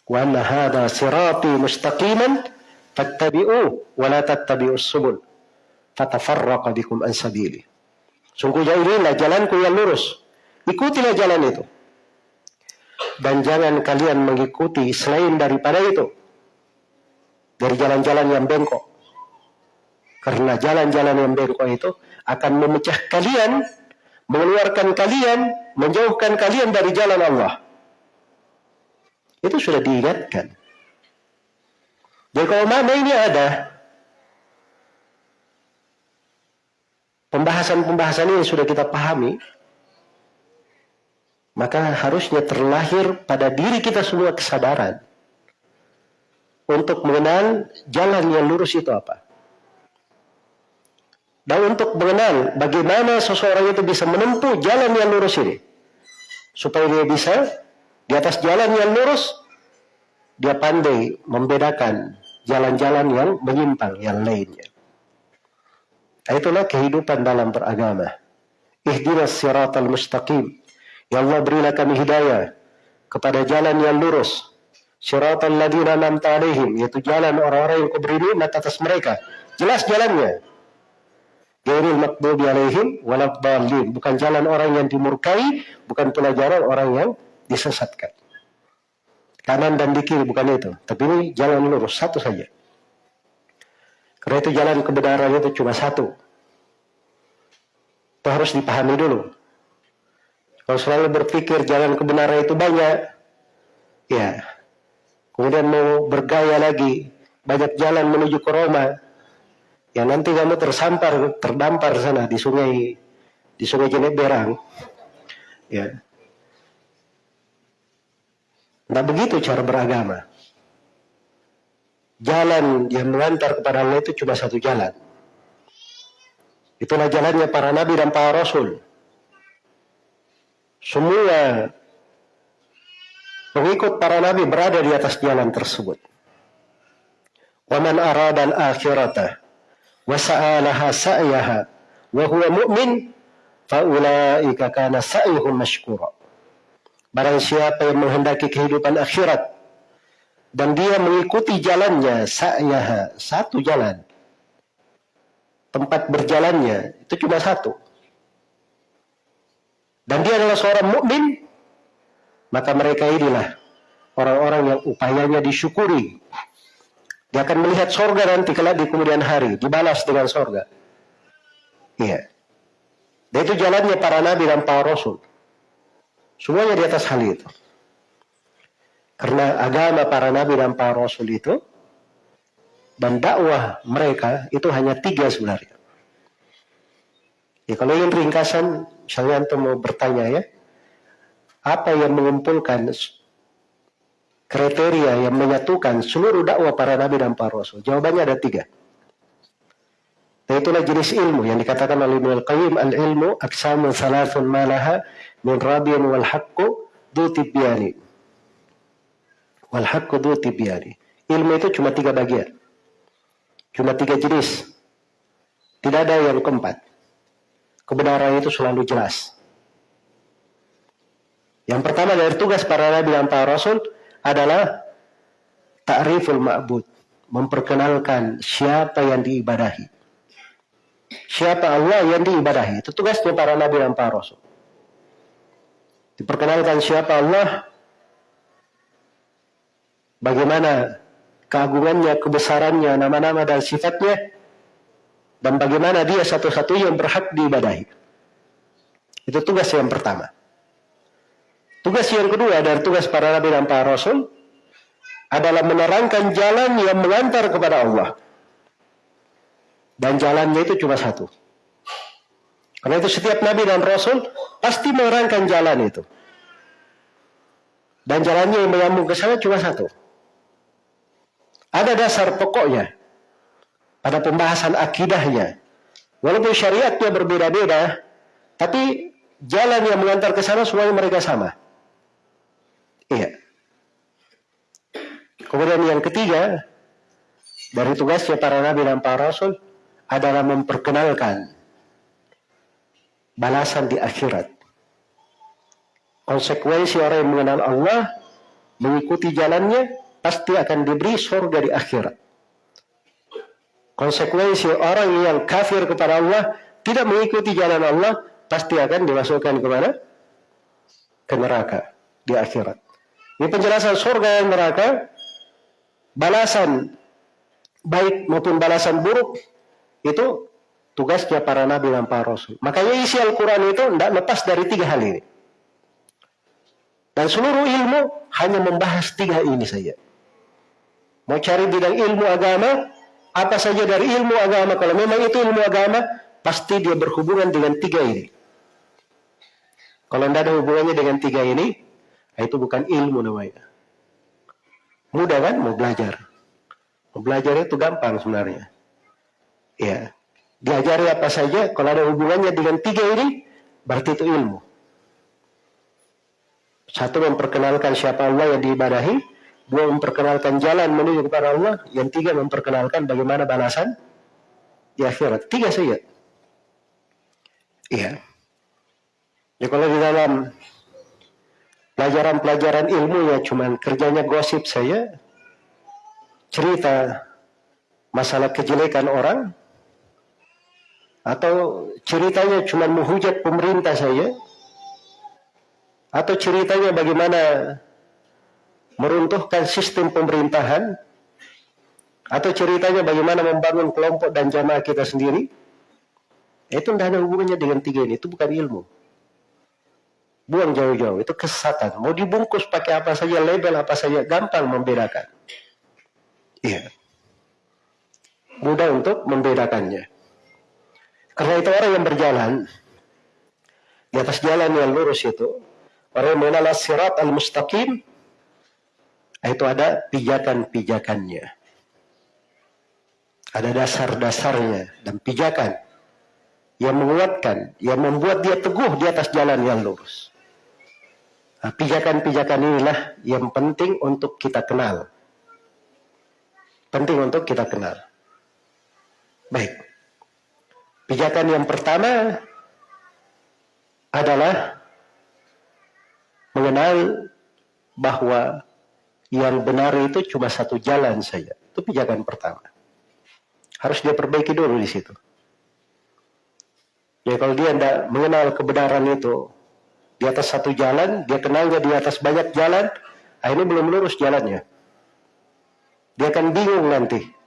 "Wa anna hadha sirati mustaqiman fattabi'u wa la tattabi'us subul fatafarraqa bikum an sabili." Sungguhnya jalanku yang lurus. Ikutilah jalan itu. Dan jangan kalian mengikuti selain daripada itu. Dari jalan-jalan yang bengkok. Karena jalan-jalan yang bengkok itu akan memecah kalian, mengeluarkan kalian, menjauhkan kalian dari jalan Allah. Itu sudah diingatkan. Jadi kalau mana ini ada pembahasan-pembahasan ini sudah kita pahami, maka harusnya terlahir pada diri kita semua kesadaran untuk mengenal jalan yang lurus itu apa. Dan untuk mengenal bagaimana seseorang itu bisa menempuh jalan yang lurus ini. Supaya dia bisa di atas jalan yang lurus, dia pandai membedakan jalan-jalan yang menyimpang yang lainnya. Nah, itulah kehidupan dalam beragama. Ihdinas siratal mustaqim. Ya Allah berilah kami hidayah kepada jalan yang lurus. Siratal ladina namta alaihim. Yaitu jalan orang-orang yang kau beri nikmat atas mereka. Jelas jalannya. Gairil makdubi alaihim waladhalin. Bukan jalan orang yang dimurkai, bukan pula jalan orang yang disesatkan. Kanan dan di kiri bukan itu. Tapi ini jalan lurus, satu saja. Karena itu jalan kebenaran itu cuma satu. Itu harus dipahami dulu. Kalau selalu berpikir jalan kebenaran itu banyak, ya, kemudian mau bergaya lagi, banyak jalan menuju ke Roma, Ya nanti kamu tersampar, terdampar sana di sungai di sungai Jeneberang. Ya. Nah begitu cara beragama. Jalan yang mengantar kepada Allah itu cuma satu jalan. Itulah jalannya para nabi dan para rasul. Semua pengikut para nabi berada di atas jalan tersebut. Waman aradan akhirata wa sa'alaha sa'yaha wa huwa mu'min fa ulaika kana. Barang siapa yang menghendaki kehidupan akhirat dan dia mengikuti jalannya sa'yaha, satu jalan. Tempat berjalannya itu cuma satu. Dan dia adalah seorang mukmin, maka mereka inilah orang-orang yang upayanya disyukuri dia akan melihat sorga nanti kelak di kemudian hari. Dibalas dengan sorga. Iya. Dan itu jalannya para nabi dan para rasul. Semuanya di atas hal itu. Karena agama para nabi dan para rasul itu dan dakwah mereka itu hanya tiga sebenarnya. Ya kalau ingin ringkasan, misalnya antum mau bertanya ya, apa yang mengumpulkan kriteria yang menyatukan seluruh dakwah para nabi dan para rasul? Jawabannya ada tiga. Itulah jenis ilmu yang dikatakan oleh Ibnu Al-Qayyim al-ilmu aksamu salasun malaha min rabian wal haqqu du tibyani. Wal haqqu du tibyani. Ilmu itu cuma tiga bagian. Cuma tiga jenis. Tidak ada yang keempat. Kebenaran itu selalu jelas. Yang pertama dari tugas para nabi dan para rasul adalah ta'riful ma'bud, memperkenalkan siapa yang diibadahi. Siapa Allah yang diibadahi. Itu tugasnya para nabi dan para rasul. Diperkenalkan siapa Allah, bagaimana keagungannya, kebesarannya, nama-nama dan sifatnya, dan bagaimana dia satu-satunya yang berhak diibadahi. Itu tugas yang pertama. Tugas yang kedua dari tugas para nabi dan para rasul adalah menerangkan jalan yang mengantar kepada Allah. Dan jalannya itu cuma satu. Karena itu setiap nabi dan rasul pasti menerangkan jalan itu. Dan jalannya yang menyambung ke sana cuma satu. Ada dasar pokoknya pada pembahasan akidahnya. Walaupun syariatnya berbeda-beda, tapi jalan yang mengantar ke sana semuanya mereka sama. Iya. Kemudian yang ketiga, dari tugasnya para nabi dan para rasul adalah memperkenalkan balasan di akhirat. Konsekuensi orang yang mengenal Allah, mengikuti jalannya, pasti akan diberi surga di akhirat. Konsekuensi orang yang kafir kepada Allah, tidak mengikuti jalan Allah, pasti akan dimasukkan ke mana? Ke neraka di akhirat. Ini penjelasan surga dan neraka balasan baik maupun balasan buruk itu tugasnya para nabi dan para rasul. Makanya isi Al-Quran itu tidak lepas dari tiga hal ini. Dan seluruh ilmu hanya membahas tiga ini saja. Mau cari bidang ilmu agama, apa saja dari ilmu agama, kalau memang itu ilmu agama, pasti dia berhubungan dengan tiga ini. Kalau tidak ada hubungannya dengan tiga ini, itu bukan ilmu namanya. Mudah kan mau belajar. Mau belajar itu gampang sebenarnya. Ya. Diajari apa saja, kalau ada hubungannya dengan tiga ini, berarti itu ilmu. Satu memperkenalkan siapa Allah yang diibadahi, dua memperkenalkan jalan menuju kepada Allah, yang tiga memperkenalkan bagaimana balasan di akhirat. Tiga saja. Iya. Ya kalau di dalam pelajaran-pelajaran ilmu ya cuman kerjanya gosip saya cerita masalah kejelekan orang atau ceritanya cuma menghujat pemerintah saya atau ceritanya bagaimana meruntuhkan sistem pemerintahan atau ceritanya bagaimana membangun kelompok dan jamaah kita sendiri itu tidak ada hubungannya dengan tiga ini itu bukan ilmu Buang jauh-jauh, itu kesesatan. Mau dibungkus pakai apa saja, label apa saja, gampang membedakan. Iya. Mudah untuk membedakannya. Karena itu orang yang berjalan, di atas jalan yang lurus itu, orang yang mengenal sirat al-mustaqim, itu ada pijakan-pijakannya. Ada dasar-dasarnya dan pijakan yang menguatkan, yang membuat dia teguh di atas jalan yang lurus. Nah, pijakan-pijakan inilah yang penting untuk kita kenal. Penting untuk kita kenal. Baik. Pijakan yang pertama adalah mengenal bahwa yang benar itu cuma satu jalan saja. Itu pijakan pertama. Harus dia perbaiki dulu di situ. Ya kalau dia tidak mengenal kebenaran itu, di atas satu jalan, dia kenalnya di atas banyak jalan, nah ini belum lurus jalannya. Dia akan bingung nanti.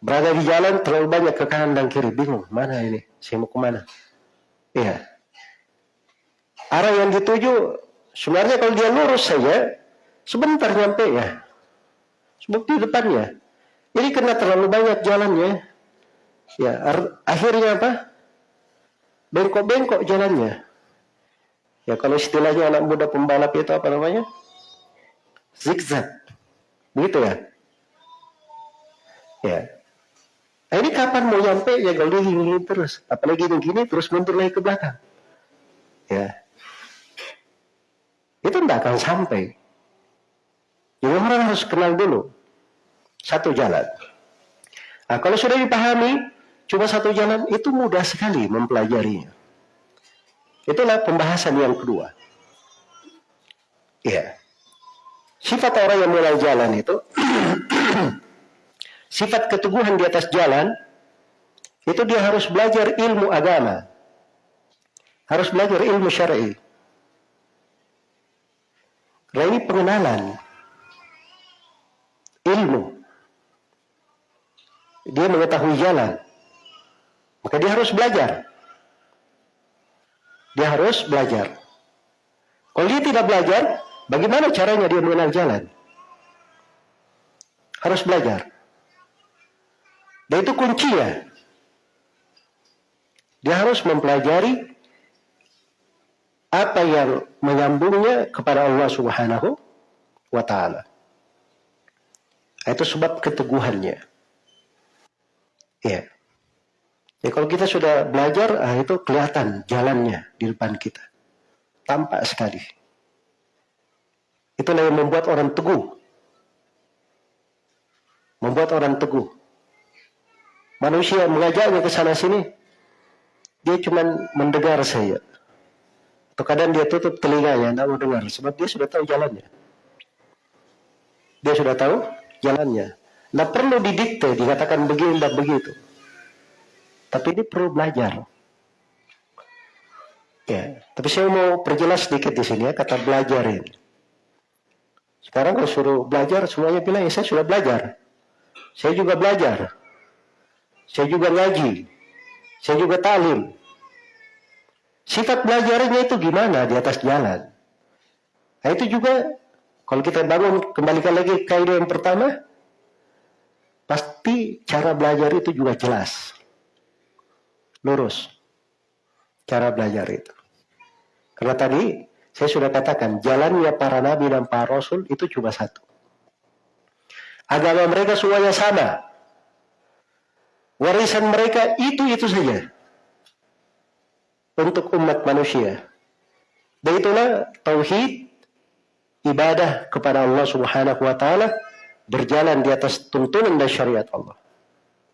Berada di jalan terlalu banyak ke kanan dan kiri, bingung. Mana ini? Saya mau ke mana? Iya. Arah yang dituju, sebenarnya kalau dia lurus saja, sebentar nyampe ya. Sebab di depannya. Ini karena terlalu banyak jalannya. Ya, akhirnya apa? Bengkok-bengkok jalannya. Ya kalau istilahnya anak muda pembalap itu apa namanya? Zigzag. Begitu ya? Ya. Nah, ini kapan mau nyampe ya kalau dia gini terus. Apalagi gini terus mundur lagi ke belakang. Ya. Itu tidak akan sampai. Jadi orang harus kenal dulu. Satu jalan. Nah, kalau sudah dipahami, cuma satu jalan, itu mudah sekali mempelajarinya. Itulah pembahasan yang kedua. Ya. Sifat orang yang mulai jalan itu sifat keteguhan di atas jalan itu dia harus belajar ilmu agama. Harus belajar ilmu syar'i. Karena ini pengenalan ilmu. Dia mengetahui jalan. Maka dia harus belajar. Dia harus belajar. Kalau dia tidak belajar, bagaimana caranya dia mengenal jalan? Harus belajar. Dan itu kuncinya. Dia harus mempelajari apa yang menyambungnya kepada Allah Subhanahu wa taala. Itu sebab keteguhannya. Ya. Ya kalau kita sudah belajar, ah, itu kelihatan jalannya di depan kita. Tampak sekali. Itulah yang membuat orang teguh. membuat orang teguh. Manusia mengajaknya ke sana sini, dia cuma mendengar saja. Atau kadang dia tutup telinganya, tidak mau dengar, sebab dia sudah tahu jalannya. Dia sudah tahu jalannya. Nah perlu didikte, dikatakan begini dan begitu. Tapi ini perlu belajar. Ya, tapi saya mau perjelas sedikit di sini ya kata belajar ini. Sekarang kalau suruh belajar semuanya bilang ya saya sudah belajar. Saya juga belajar. Saya juga ngaji. Saya juga talim. Sifat belajarnya itu gimana di atas jalan? Nah itu juga kalau kita bangun kembalikan lagi kaidah yang pertama, pasti cara belajar itu juga jelas. Lurus. Cara belajar itu. Karena tadi saya sudah katakan jalannya para nabi dan para rasul itu cuma satu. Agama mereka semuanya sama. Warisan mereka itu-itu saja. Untuk umat manusia. Dan itulah tauhid ibadah kepada Allah Subhanahu wa taala berjalan di atas tuntunan dan syariat Allah.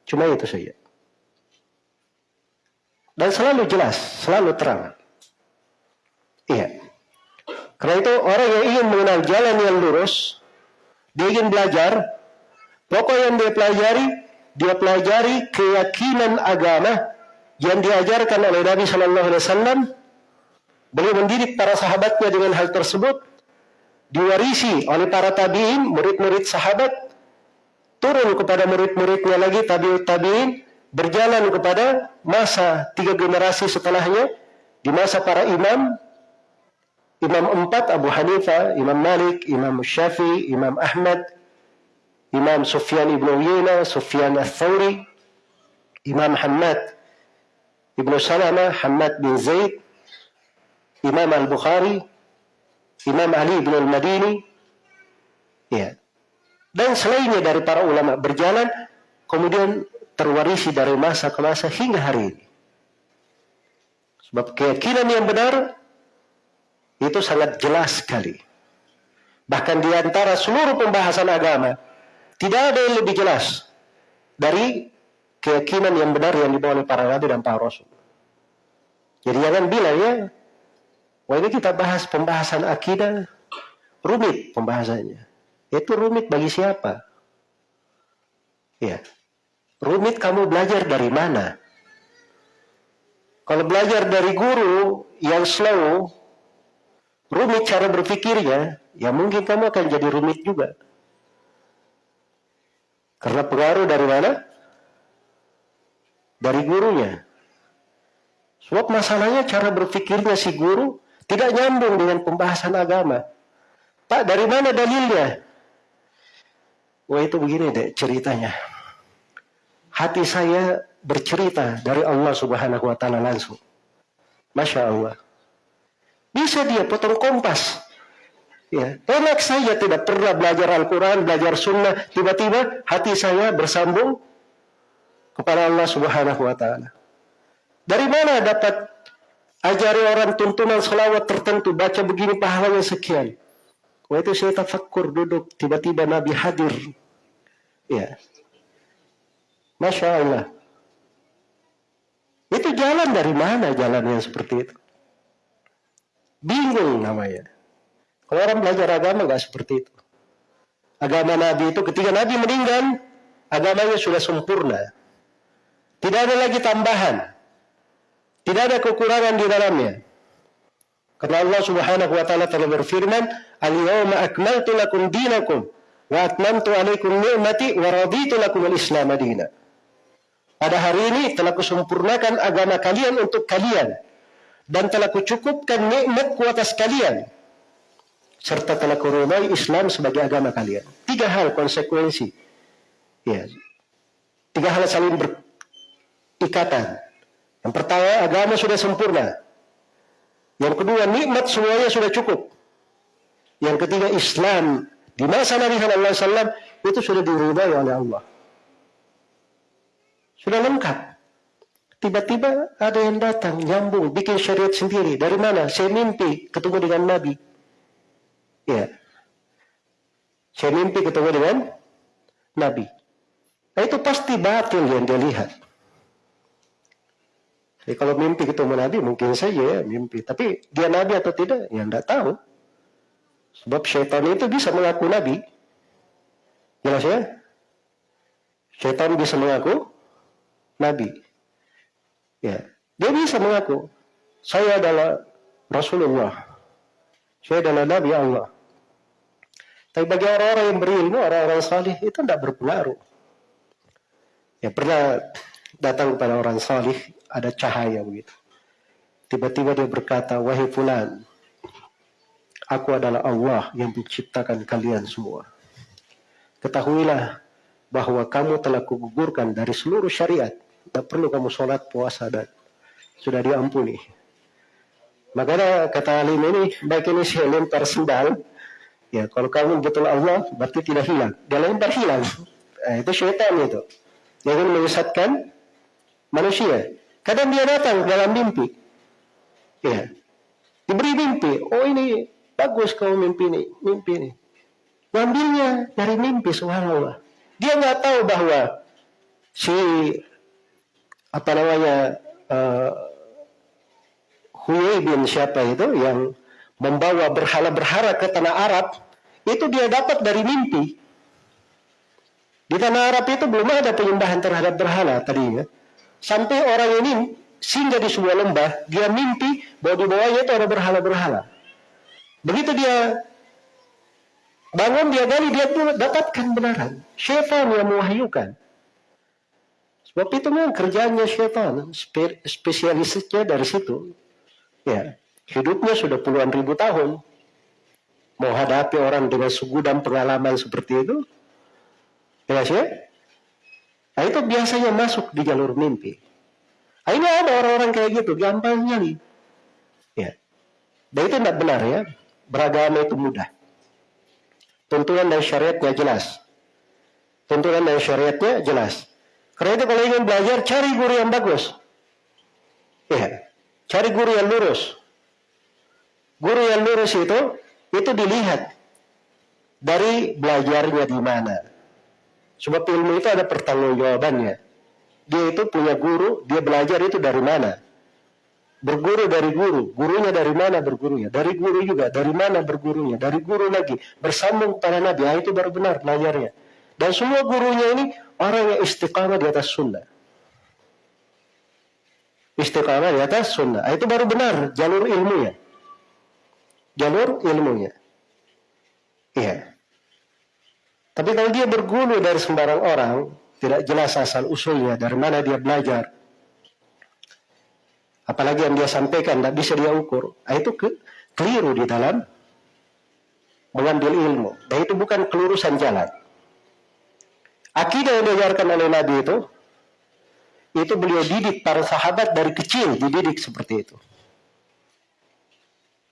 Cuma itu saja. Dan selalu jelas, selalu terang. Iya. Karena itu orang yang ingin mengenal jalan yang lurus, dia ingin belajar, pokok yang dia pelajari, dia pelajari keyakinan agama yang diajarkan oleh Nabi Shallallahu Alaihi Wasallam. Beliau mendidik para sahabatnya dengan hal tersebut, diwarisi oleh para tabiin, murid-murid sahabat, turun kepada murid-muridnya lagi tabiut tabiin, berjalan kepada masa tiga generasi setelahnya, di masa para imam, Imam empat Abu Hanifah, Imam Malik, Imam Syafi'i, Imam Ahmad, Imam Sufyan ibn Uyayna, Sufyan al-Thawri, Imam Hamad ibn Salama, Hamad bin Zaid, Imam al-Bukhari, Imam Ali bin al-Madini, ya. Dan selainnya dari para ulama berjalan, kemudian terwarisi dari masa ke masa hingga hari ini. Sebab keyakinan yang benar itu sangat jelas sekali. Bahkan di antara seluruh pembahasan agama, tidak ada yang lebih jelas dari keyakinan yang benar yang dibawa oleh para nabi dan para rasul. Jadi jangan bilang ya, wah ini kita bahas pembahasan akidah, rumit pembahasannya. Itu rumit bagi siapa? Ya, rumit kamu belajar dari mana? Kalau belajar dari guru yang slow, rumit cara berpikirnya, ya mungkin kamu akan jadi rumit juga. Karena pengaruh dari mana? Dari gurunya. Sebab masalahnya cara berpikirnya si guru tidak nyambung dengan pembahasan agama. Pak, dari mana dalilnya? Wah itu begini deh ceritanya. Hati saya bercerita dari Allah subhanahu wa ta'ala langsung. Masya Allah. Bisa dia potong kompas. Ya, enak saya tidak pernah belajar Al-Quran, belajar Sunnah, tiba-tiba hati saya bersambung kepada Allah Subhanahu Wa Taala. Dari mana dapat ajari orang tuntunan selawat tertentu, baca begini pahalanya sekian. Wah itu saya tafakkur duduk, tiba-tiba Nabi hadir. Ya, Masya Allah. Itu jalan dari mana jalan yang seperti itu? Bingung namanya. Kalau orang belajar agama nggak seperti itu. Agama Nabi itu ketika Nabi meninggal, agamanya sudah sempurna. Tidak ada lagi tambahan. Tidak ada kekurangan di dalamnya. Karena Allah Subhanahu wa taala telah berfirman, "Al-yawma akmaltu lakum dinakum wa atmamtu 'alaikum ni'mati wa raditu lakum al-Islam madina." Pada hari ini telah kusempurnakan agama kalian untuk kalian dan telah kucukupkan nikmat ku atas kalian serta telah kuridai Islam sebagai agama kalian. Tiga hal konsekuensi. Ya. Tiga hal saling berikatan. Yang pertama, agama sudah sempurna. Yang kedua, nikmat semuanya sudah cukup. Yang ketiga, Islam di masa Nabi Wasallam itu sudah diridai oleh Allah. Sudah lengkap. Tiba-tiba ada yang datang, nyambung, bikin syariat sendiri. Dari mana? Saya mimpi ketemu dengan Nabi. Ya. Saya mimpi ketemu dengan Nabi. Nah, itu pasti batil yang dia lihat. Jadi kalau mimpi ketemu Nabi mungkin saja ya mimpi. Tapi dia Nabi atau tidak ya tidak tahu. Sebab syaitan itu bisa mengaku Nabi. Jelas ya? Syaitan bisa mengaku Nabi. Ya, dia bisa mengaku saya adalah Rasulullah. Saya adalah Nabi Allah. Tapi bagi orang-orang yang berilmu, orang-orang salih itu tidak berpengaruh. Ya pernah datang kepada orang salih ada cahaya begitu. Tiba-tiba dia berkata, wahai fulan, aku adalah Allah yang menciptakan kalian semua. Ketahuilah bahwa kamu telah kugugurkan dari seluruh syariat. Tidak perlu kamu sholat, puasa, dan sudah diampuni. Makanya kata alim ini, baik ini saya lempar sendal. Ya, kalau kamu betul Allah, berarti tidak hilang. Dia lempar hilang. Nah, itu syaitan itu yang ingin menyesatkan manusia. Kadang dia datang dalam mimpi. Ya. Diberi mimpi. Oh ini bagus kau mimpi ini. Mimpi ini. Ngambilnya dari mimpi subhanallah. Dia nggak tahu bahwa si apa namanya uh, Huyai bin siapa itu yang membawa berhala-berhala ke tanah Arab itu dia dapat dari mimpi. Di tanah Arab itu belum ada penyembahan terhadap berhala tadinya. Sampai orang ini singgah di sebuah lembah, dia mimpi bahwa di bawahnya itu ada berhala-berhala. Begitu dia bangun, dia gali, dia dapatkan benaran. Syaitan yang mewahyukan. Sebab itu memang kerjanya syaitan, spe spesialisnya dari situ. Ya, hidupnya sudah puluhan ribu tahun. Mau hadapi orang dengan segudang pengalaman seperti itu, Jelas ya? Nah itu biasanya masuk di jalur mimpi. Nah, ini ada orang-orang kayak gitu, gampang nih. Ya. Dan itu tidak benar ya. Beragama itu mudah. Tuntunan dan syariatnya jelas. Tuntunan dan syariatnya jelas. Karena itu kalau ingin belajar, cari guru yang bagus. Ya. Cari guru yang lurus. Guru yang lurus itu, itu dilihat dari belajarnya di mana Sebab ilmu itu ada pertanggungjawabannya. Dia itu punya guru, dia belajar itu dari mana? Berguru dari guru, gurunya dari mana bergurunya? Dari guru juga, dari mana bergurunya? Dari guru lagi, bersambung pada Nabi, ah, itu baru benar belajarnya. Dan semua gurunya ini orang yang istiqamah di atas sunnah. Istiqamah di atas sunnah. Ah, itu baru benar jalur ilmunya. Jalur ilmunya. Iya. Tapi kalau dia berguru dari sembarang orang, tidak jelas asal usulnya, dari mana dia belajar. Apalagi yang dia sampaikan, tidak bisa dia ukur. Nah, itu ke, keliru di dalam mengambil ilmu. Dan itu bukan kelurusan jalan. Akidah yang diajarkan oleh Nabi itu, itu beliau didik para sahabat dari kecil, dididik seperti itu.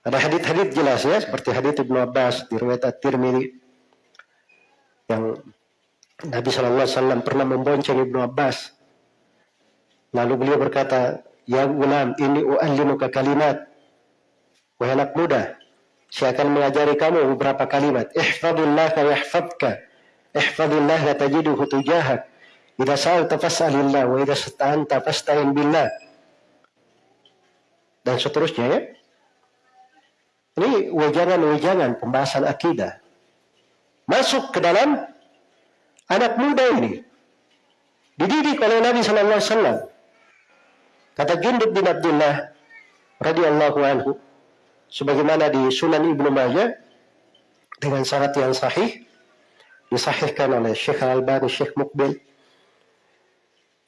Ada hadith-hadith jelas ya, seperti hadith Ibnu Abbas, diriwayat At-Tirmidzi, yang Nabi Shallallahu Alaihi Wasallam pernah membonceng Ibnu Abbas. Lalu beliau berkata, Ya gulam, ini u'allimuka kalimat. Wahai anak muda, saya akan mengajari kamu beberapa kalimat. Ihfadillah yahfadka. Ihfadillah tajiduhu tujahak. Ida sa'alta fas'alillah wa ida sta'anta fasta'in billah. Dan seterusnya ya. Ini wajangan-wajangan pembahasan akidah masuk ke dalam anak muda ini. Dididik oleh Nabi Wasallam. Kata Jundub bin Abdullah radhiyallahu anhu, sebagaimana di Sunan Ibnu Majah dengan syarat yang sahih, disahihkan oleh Syekh Al Albani, Syekh Mukbil.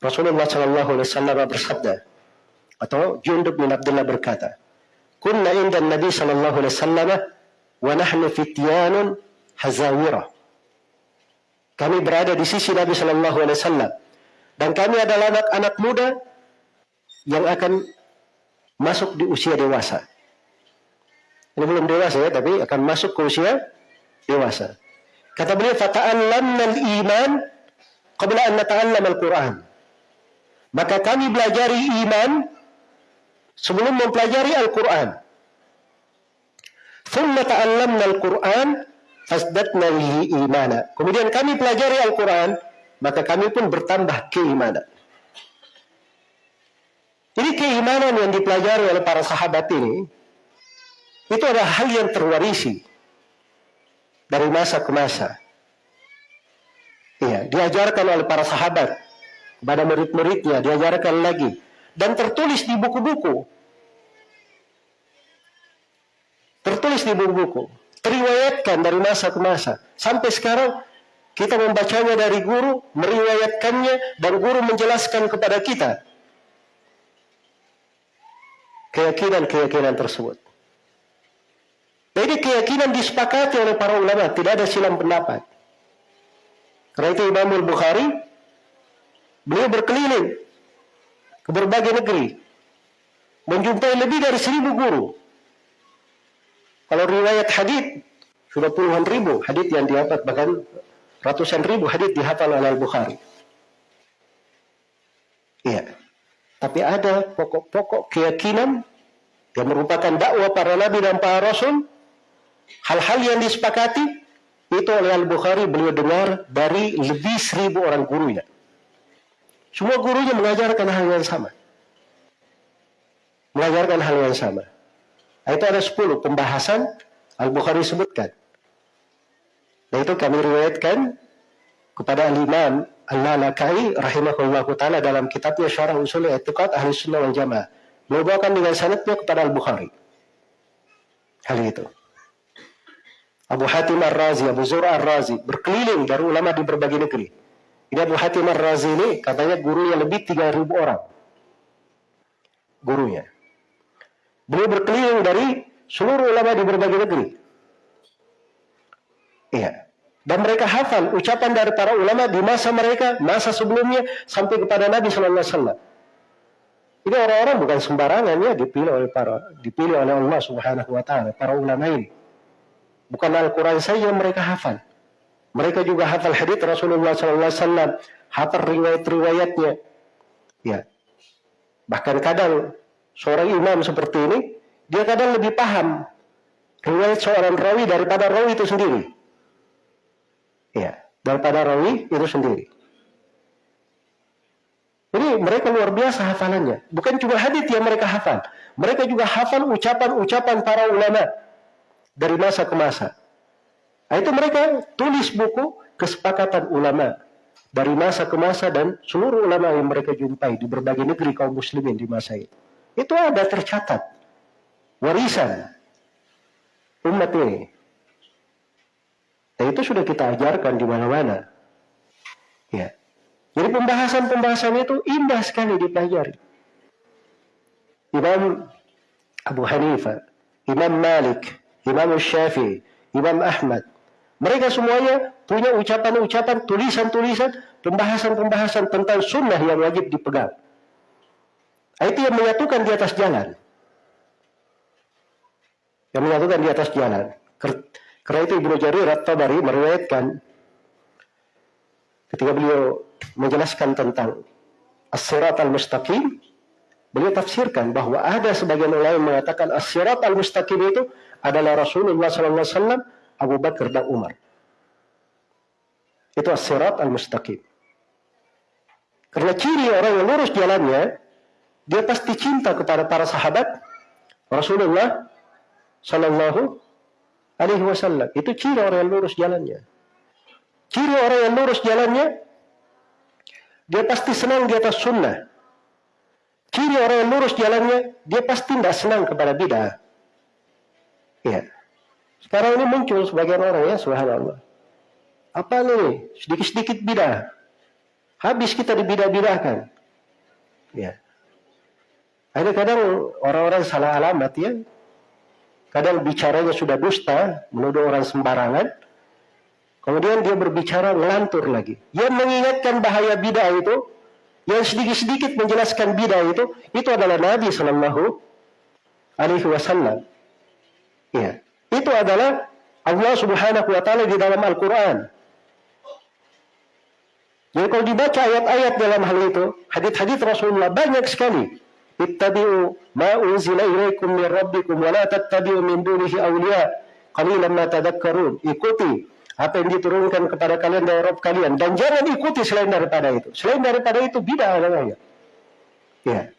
Rasulullah Sallallahu Alaihi Wasallam bersabda, atau Jundub bin Abdullah berkata, Kunna inda Nabi Sallallahu Alaihi Wasallam wa nahnu fityanun hazawira. Kami berada di sisi Nabi Shallallahu Alaihi Wasallam dan kami adalah anak-anak muda yang akan masuk di usia dewasa. Ini belum dewasa ya, tapi akan masuk ke usia dewasa. Kata beliau, "Fata'allamna al-iman qabla an nata'allam al-Qur'an." Maka kami belajar iman sebelum mempelajari Al-Qur'an. ثم تعلمنا al-Qur'an fasdatna lihi imana. Kemudian kami pelajari Al-Quran, maka kami pun bertambah keimanan. Jadi keimanan yang dipelajari oleh para sahabat ini itu adalah hal yang terwarisi dari masa ke masa. Iya, diajarkan oleh para sahabat kepada murid-muridnya, diajarkan lagi dan tertulis di buku-buku. Tertulis di buku-buku, teriwayatkan dari masa ke masa. Sampai sekarang kita membacanya dari guru, meriwayatkannya dan guru menjelaskan kepada kita keyakinan-keyakinan tersebut. Jadi keyakinan disepakati oleh para ulama, tidak ada silam pendapat. Karena itu Imam Al-Bukhari, beliau berkeliling ke berbagai negeri, menjumpai lebih dari seribu guru. Kalau riwayat hadith sudah puluhan ribu hadith yang dihafal bahkan ratusan ribu hadith dihafal oleh Al-Bukhari. Iya. Tapi ada pokok-pokok keyakinan yang merupakan dakwah para nabi dan para rasul, hal-hal yang disepakati itu oleh Al-Bukhari beliau dengar dari lebih seribu orang gurunya. Semua gurunya mengajarkan hal yang sama. Mengajarkan hal yang sama. Nah, itu ada sepuluh pembahasan Al-Bukhari sebutkan. Nah itu kami riwayatkan kepada Al-Imam Al-Lalakai rahimahullah ta'ala dalam kitabnya Syarah Usul I'tiqad Ahli Sunnah wal Jamaah. Membawakan dengan sanadnya kepada Al-Bukhari. Hal itu. Abu Hatim Ar-Razi, Abu Zura Ar-Razi berkeliling dari ulama di berbagai negeri. Ini Abu Hatim Ar-Razi ini katanya gurunya lebih 3000 orang. Gurunya. Beliau berkeliling dari seluruh ulama di berbagai negeri. Iya. Dan mereka hafal ucapan dari para ulama di masa mereka, masa sebelumnya sampai kepada Nabi Shallallahu Alaihi Wasallam. Ini orang-orang bukan sembarangan ya dipilih oleh para dipilih oleh Allah Subhanahu Wa Taala para ulama ini. Bukan Al-Quran saja mereka hafal. Mereka juga hafal hadits Rasulullah Wasallam, hafal riwayat-riwayatnya. Ya. Bahkan kadang seorang imam seperti ini, dia kadang lebih paham riwayat seorang rawi daripada rawi itu sendiri. Ya, daripada rawi itu sendiri. Jadi mereka luar biasa hafalannya. Bukan cuma hadis yang mereka hafal. Mereka juga hafal ucapan-ucapan para ulama dari masa ke masa. Nah, itu mereka tulis buku kesepakatan ulama dari masa ke masa dan seluruh ulama yang mereka jumpai di berbagai negeri kaum muslimin di masa itu. Itu ada tercatat. Warisan umat ini. Dan itu sudah kita ajarkan di mana-mana. Ya. Jadi pembahasan-pembahasan itu indah sekali dipelajari. Imam Abu Hanifah, Imam Malik, Imam Syafi'i, Imam Ahmad. Mereka semuanya punya ucapan-ucapan, tulisan-tulisan, pembahasan-pembahasan tentang sunnah yang wajib dipegang. Itu yang menyatukan di atas jalan. Yang menyatukan di atas jalan. Karena itu Ibnu Jarir At-Tabari meriwayatkan ketika beliau menjelaskan tentang As-Sirat Al-Mustaqim, beliau tafsirkan bahwa ada sebagian ulama yang mengatakan As-Sirat Al-Mustaqim itu adalah Rasulullah SAW, Abu Bakar dan Umar. Itu As-Sirat Al-Mustaqim. Karena ciri orang yang lurus jalannya, dia pasti cinta kepada para sahabat Rasulullah Sallallahu alaihi wasallam. Itu ciri orang yang lurus jalannya. Ciri orang yang lurus jalannya, dia pasti senang di atas sunnah. Ciri orang yang lurus jalannya, dia pasti tidak senang kepada bid'ah. Ya. Sekarang ini muncul sebagian orang ya, subhanallah. Apa ini? Sedikit-sedikit bid'ah. Habis kita dibidah-bidahkan. Ya. Ada kadang orang-orang salah alamat ya, Kadang bicaranya sudah dusta, menuduh orang sembarangan. Kemudian dia berbicara ngelantur lagi. Yang mengingatkan bahaya bidah itu, yang sedikit-sedikit menjelaskan bidah itu, itu adalah Nabi Shallallahu Alaihi Wasallam. Ya, itu adalah Allah Subhanahu Wa Taala di dalam Al-Quran. Jadi kalau dibaca ayat-ayat dalam hal itu, hadis-hadis Rasulullah banyak sekali ittabi'u ma ilaikum min rabbikum wa la tattabi'u min dunihi awliya qalilan ma tadhakkarun ikuti apa yang diturunkan kepada kalian dari Rabb kalian dan jangan ikuti selain daripada itu. Selain daripada itu bid'ah namanya. Ya.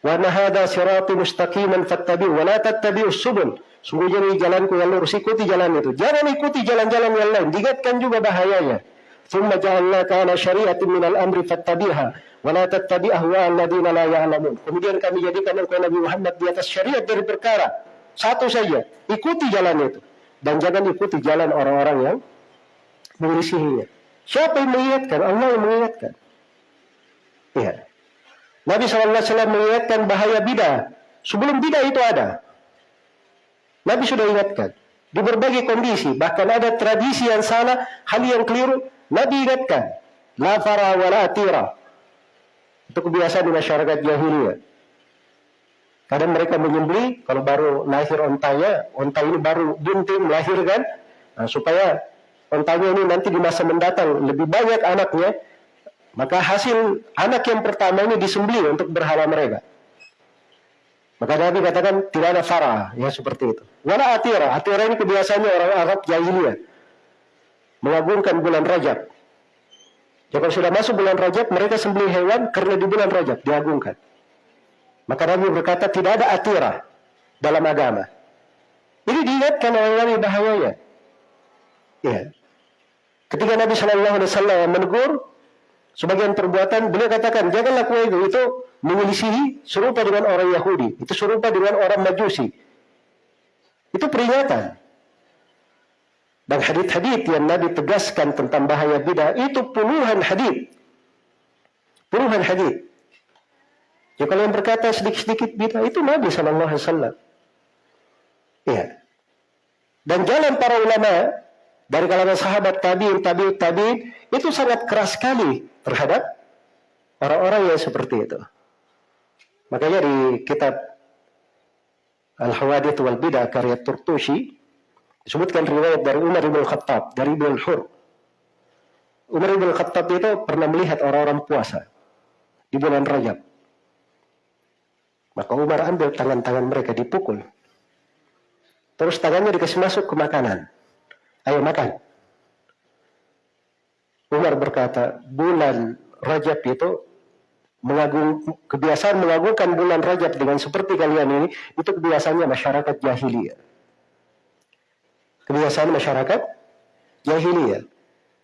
Wa nahada sirati mustaqiman fattabi'u wa la tattabi'us subul. Sungguhnya ini jalanku yang lurus, ikuti jalan itu. Jangan ikuti jalan-jalan yang lain. Diingatkan juga bahayanya. ثم جعلناك على شريعة من الأمر فاتبعها ولا تتبع أهواء الذين لا يعلمون. Kemudian kami jadikan engkau Nabi Muhammad di atas syariat dari perkara satu saja, ikuti jalan itu dan jangan ikuti jalan orang-orang yang mengisinya. Siapa yang mengingatkan? Allah yang mengingatkan. Ya. Nabi SAW mengingatkan bahaya bidah. Sebelum bidah itu ada. Nabi sudah ingatkan. Di berbagai kondisi. Bahkan ada tradisi yang salah, hal yang keliru. Nabi ingatkan. La fara wa la atira. Itu kebiasaan di masyarakat jahiliyah. Kadang mereka menyembeli kalau baru lahir ontanya, onta ini baru bunting melahirkan, nah, supaya ontanya ini nanti di masa mendatang lebih banyak anaknya, maka hasil anak yang pertama ini disembeli untuk berhala mereka. Maka Nabi katakan tidak ada farah, ya seperti itu. Wala atira, atira ini kebiasaannya orang Arab jahiliyah. Mengagungkan bulan Rajab. Jika sudah masuk bulan Rajab, mereka sembeli hewan karena di bulan Rajab diagungkan. Maka Nabi berkata tidak ada atirah dalam agama. Ini diingatkan oleh Nabi bahayanya. Ya. Ketika Nabi Shallallahu Alaihi Wasallam menegur sebagian perbuatan, beliau katakan jangan lakukan itu. Itu menyelisihi serupa dengan orang Yahudi. Itu serupa dengan orang Majusi. Itu peringatan. Dan hadith-hadith yang Nabi tegaskan tentang bahaya bidah itu puluhan hadith. Puluhan hadith. Ya kalau yang berkata sedikit-sedikit bid'ah itu Nabi Shallallahu Alaihi Wasallam. Ya. Dan jalan para ulama dari kalangan sahabat tabiin, tabiut tabiin itu sangat keras sekali terhadap orang-orang yang seperti itu. Makanya di kitab Al-Hawadith wal Bidah karya Turtushi disebutkan riwayat dari Umar bin Khattab dari Ibn Hur. Umar bin Khattab itu pernah melihat orang-orang puasa di bulan Rajab. Maka Umar ambil tangan-tangan mereka dipukul. Terus tangannya dikasih masuk ke makanan. Ayo makan. Umar berkata, bulan Rajab itu mengagung kebiasaan mengagungkan bulan Rajab dengan seperti kalian ini itu kebiasaannya masyarakat jahiliyah. Kebiasaan masyarakat jahiliyah.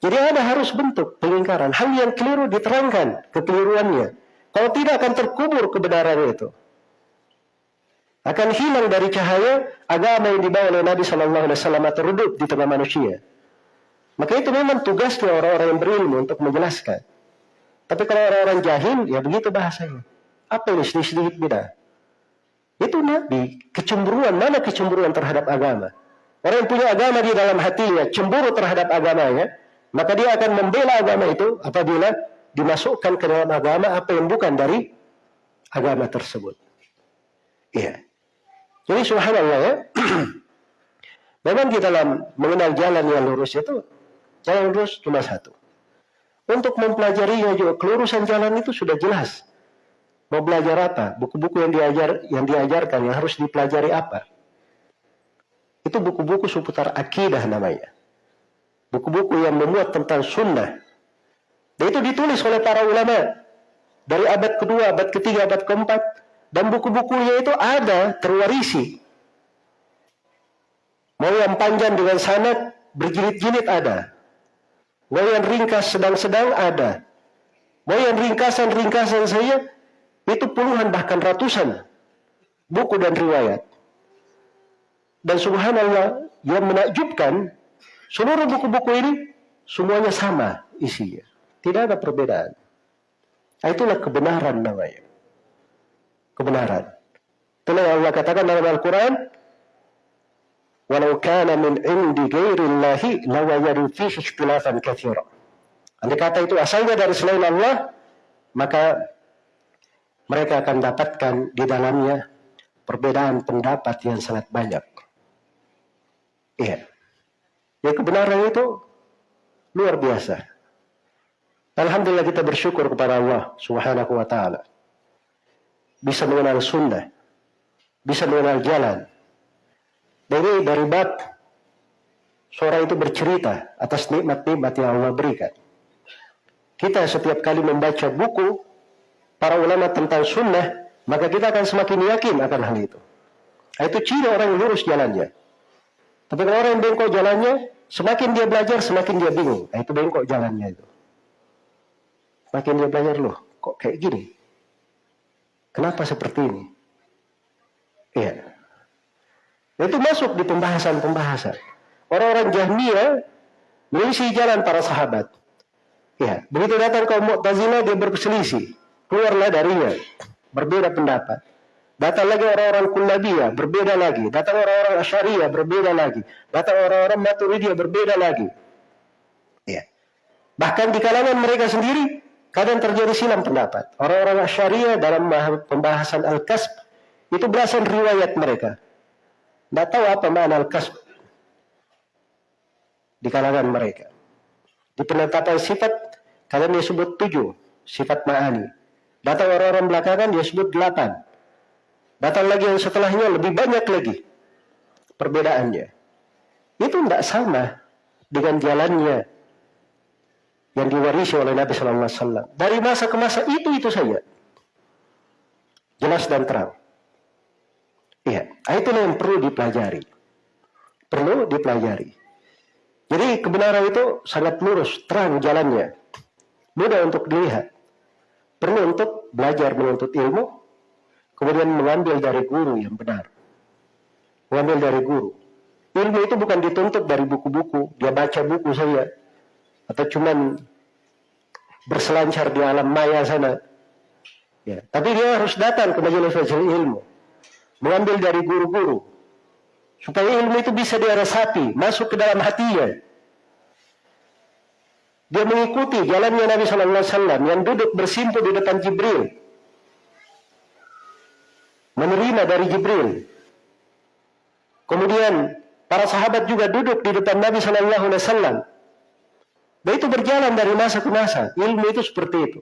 Jadi ada harus bentuk pengingkaran. Hal yang keliru diterangkan kekeliruannya. Kalau tidak akan terkubur kebenaran itu akan hilang dari cahaya agama yang dibawa oleh Nabi Shallallahu Alaihi Wasallam di tengah manusia. Maka itu memang tugasnya orang-orang yang berilmu untuk menjelaskan. Tapi kalau orang-orang jahil, ya begitu bahasanya. Apa ini sedikit-sedikit beda? Itu Nabi. Kecemburuan, mana kecemburuan terhadap agama? Orang yang punya agama di dalam hatinya, cemburu terhadap agamanya, maka dia akan membela agama itu apabila dimasukkan ke dalam agama apa yang bukan dari agama tersebut. Iya. Jadi subhanallah ya. Memang di dalam mengenal jalan yang lurus itu, jalan lurus cuma satu. Untuk mempelajarinya juga, kelurusan jalan itu sudah jelas. Mau belajar apa? Buku-buku yang diajar yang diajarkan yang harus dipelajari apa? Itu buku-buku seputar akidah namanya. Buku-buku yang memuat tentang sunnah. Dan itu ditulis oleh para ulama. Dari abad kedua, abad ketiga, abad keempat dan buku-bukunya itu ada, terwarisi. Mau yang panjang dengan sanad, berjilid-jilid ada. Mau yang ringkas sedang-sedang ada. Mau yang ringkasan-ringkasan saja, itu puluhan bahkan ratusan buku dan riwayat. Dan subhanallah, yang menakjubkan, seluruh buku-buku ini semuanya sama isinya. Tidak ada perbedaan. Nah, itulah kebenaran namanya kebenaran. Yang Allah katakan dalam Al-Quran, Walau kana min indi ghairillahi lawajadu fihi ikhtilafan katsira. Andai kata itu asalnya dari selain Allah, maka mereka akan dapatkan di dalamnya perbedaan pendapat yang sangat banyak. Iya. Ya kebenaran itu luar biasa. Alhamdulillah kita bersyukur kepada Allah Subhanahu wa taala bisa mengenal sunnah, bisa mengenal jalan. Dari dari bab seorang itu bercerita atas nikmat-nikmat yang Allah berikan. Kita setiap kali membaca buku para ulama tentang sunnah, maka kita akan semakin yakin akan hal itu. Itu ciri orang yang lurus jalannya. Tapi kalau orang yang bengkok jalannya, semakin dia belajar, semakin dia bingung. Nah, itu bengkok jalannya itu. Semakin dia belajar, loh, kok kayak gini? Kenapa seperti ini? Iya. Itu masuk di pembahasan-pembahasan. Orang-orang Jahmiyah mengisi jalan para sahabat. Ya, begitu datang kaum Mu'tazilah dia berselisih. Keluarlah darinya. Berbeda pendapat. Datang lagi orang-orang Kullabiyah, berbeda lagi. Datang orang-orang Asyariyah, berbeda lagi. Datang orang-orang Maturidiyah, berbeda lagi. Ya. Bahkan di kalangan mereka sendiri, kadang terjadi silam pendapat. Orang-orang Asyariyah dalam pembahasan Al-Kasb, itu belasan riwayat mereka. Tidak tahu apa makna Al-Kasb di kalangan mereka. Di penetapan sifat, kalian dia sebut tujuh, sifat ma'ani. Datang orang-orang belakangan dia sebut delapan. Datang lagi yang setelahnya lebih banyak lagi perbedaannya. Itu tidak sama dengan jalannya yang diwarisi oleh Nabi Wasallam. Dari masa ke masa itu itu saja, jelas dan terang. Iya, itu yang perlu dipelajari. Perlu dipelajari. Jadi kebenaran itu sangat lurus, terang jalannya. Mudah untuk dilihat. Perlu untuk belajar menuntut ilmu, kemudian mengambil dari guru yang benar. Mengambil dari guru. Ilmu itu bukan dituntut dari buku-buku, dia baca buku saja. Atau cuman berselancar di alam maya sana. Ya, tapi dia harus datang ke majelis-majelis ilmu. Mengambil dari guru-guru, Supaya ilmu itu bisa dia resapi, masuk ke dalam hatinya. Dia mengikuti jalannya Nabi Shallallahu Alaihi Wasallam yang duduk bersimpuh di depan Jibril, menerima dari Jibril. Kemudian para sahabat juga duduk di depan Nabi Shallallahu Alaihi Wasallam. Dan itu berjalan dari masa ke masa. Ilmu itu seperti itu.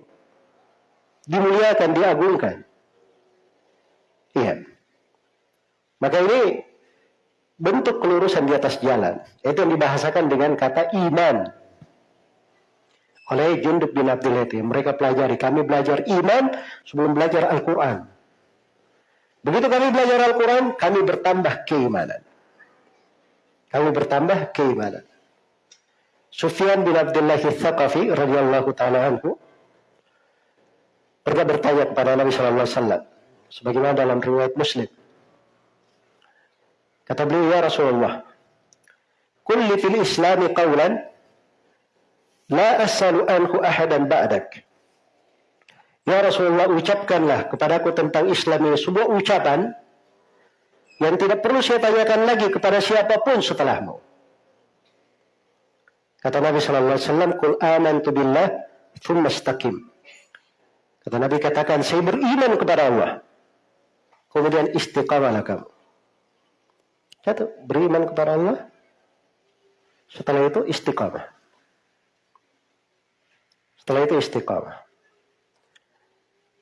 Dimuliakan, diagungkan. Iya. Maka ini bentuk kelurusan di atas jalan. Itu yang dibahasakan dengan kata iman. Oleh Junduk bin Abdul Mereka pelajari. Kami belajar iman sebelum belajar Al-Quran. Begitu kami belajar Al-Quran, kami bertambah keimanan. Kami bertambah keimanan. Sufyan bin Abdullah Thaqafi radhiyallahu taala anhu pernah bertanya kepada Nabi wasallam sebagaimana dalam riwayat Muslim Kata beliau, ya Rasulullah, kulli fil islami qawlan, la as'alu anhu ahadan ba'dak. Ya Rasulullah, ucapkanlah kepadaku tentang Islam ini sebuah ucapan yang tidak perlu saya tanyakan lagi kepada siapa pun setelahmu. Kata Nabi Sallallahu Alaihi Wasallam, "Kul amantu billah, thumma istaqim." Kata Nabi katakan, saya beriman kepada Allah. Kemudian istiqamalah kamu. Satu, beriman kepada Allah. Setelah itu istiqamah. Setelah itu istiqamah.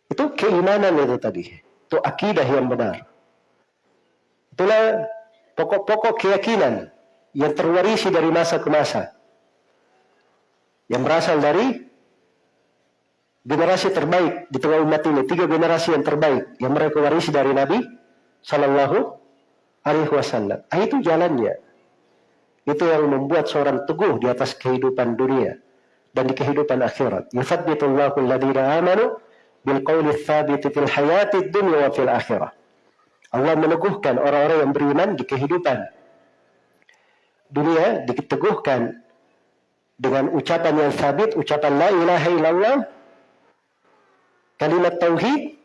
Itu keimanan itu tadi. Itu akidah yang benar. Itulah pokok-pokok keyakinan yang terwarisi dari masa ke masa. Yang berasal dari generasi terbaik di tengah umat ini. Tiga generasi yang terbaik yang mereka warisi dari Nabi Sallallahu alaihi wasallam. Ah, itu jalannya. Itu yang membuat seorang teguh di atas kehidupan dunia dan di kehidupan akhirat. Yuthabbitullahu alladhina amanu bil qawli tsabiti fil hayati dunya wa fil akhirah. Allah meneguhkan orang-orang yang beriman di kehidupan dunia diteguhkan dengan ucapan yang sabit, ucapan la ilaha illallah, kalimat tauhid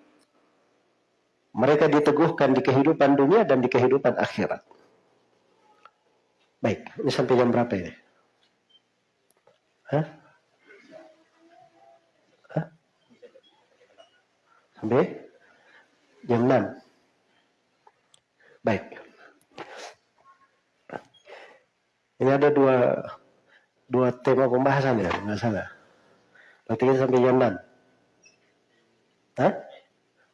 mereka diteguhkan di kehidupan dunia dan di kehidupan akhirat. Baik, ini sampai jam berapa ini? Hah? Hah? Sampai jam 6. Baik. Ini ada dua dua tema pembahasan ya, nggak salah. Berarti kita sampai jam 6. Hah?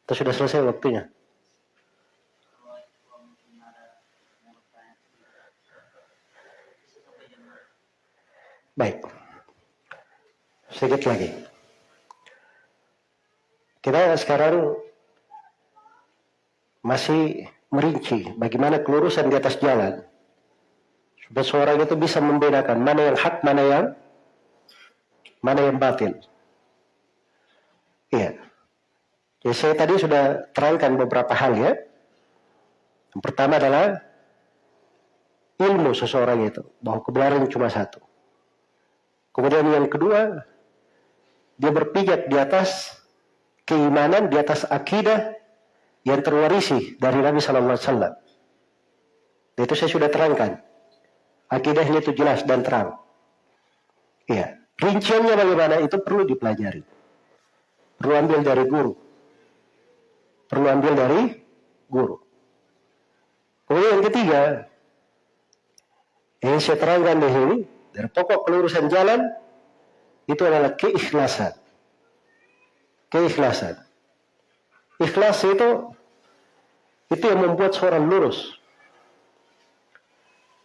Atau sudah selesai waktunya? Baik. Sedikit lagi. Kita sekarang masih merinci bagaimana kelurusan di atas jalan. Supaya seorang itu bisa membedakan mana yang hak, mana yang mana yang batil. Iya. Ya, saya tadi sudah terangkan beberapa hal ya. Yang pertama adalah ilmu seseorang itu, bahwa kebenaran cuma satu. Kemudian yang kedua, dia berpijak di atas keimanan, di atas akidah yang terwarisi dari Nabi Sallallahu Alaihi. Itu saya sudah terangkan. Akidahnya itu jelas dan terang. Iya. Rinciannya bagaimana itu perlu dipelajari. Perlu ambil dari guru perlu ambil dari guru. Kemudian yang ketiga, yang saya terangkan di sini, dari pokok kelurusan jalan, itu adalah keikhlasan. Keikhlasan. Ikhlas itu, itu yang membuat seorang lurus.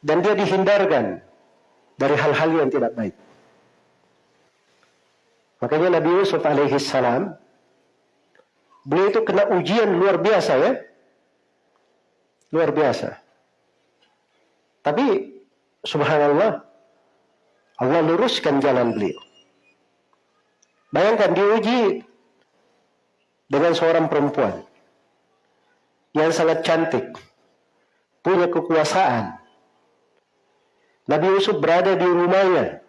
Dan dia dihindarkan dari hal-hal yang tidak baik. Makanya Nabi Yusuf alaihi salam Beliau itu kena ujian luar biasa ya. Luar biasa. Tapi subhanallah Allah luruskan jalan beliau. Bayangkan diuji dengan seorang perempuan yang sangat cantik, punya kekuasaan. Nabi Yusuf berada di rumahnya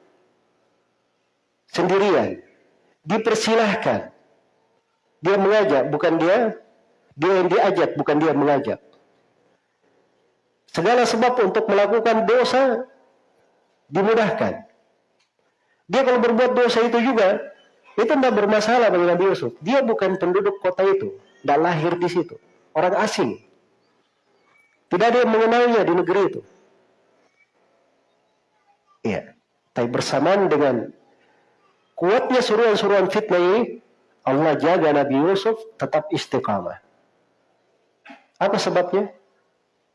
sendirian, dipersilahkan dia mengajak, bukan dia dia yang diajak, bukan dia mengajak. Segala sebab untuk melakukan dosa dimudahkan. Dia kalau berbuat dosa itu juga, itu tidak bermasalah bagi Nabi Yusuf. Dia bukan penduduk kota itu, tidak lahir di situ. Orang asing. Tidak ada yang mengenalnya di negeri itu. Iya. Tapi bersamaan dengan kuatnya suruhan-suruhan fitnah ini, Allah jaga Nabi Yusuf tetap istiqamah. Apa sebabnya?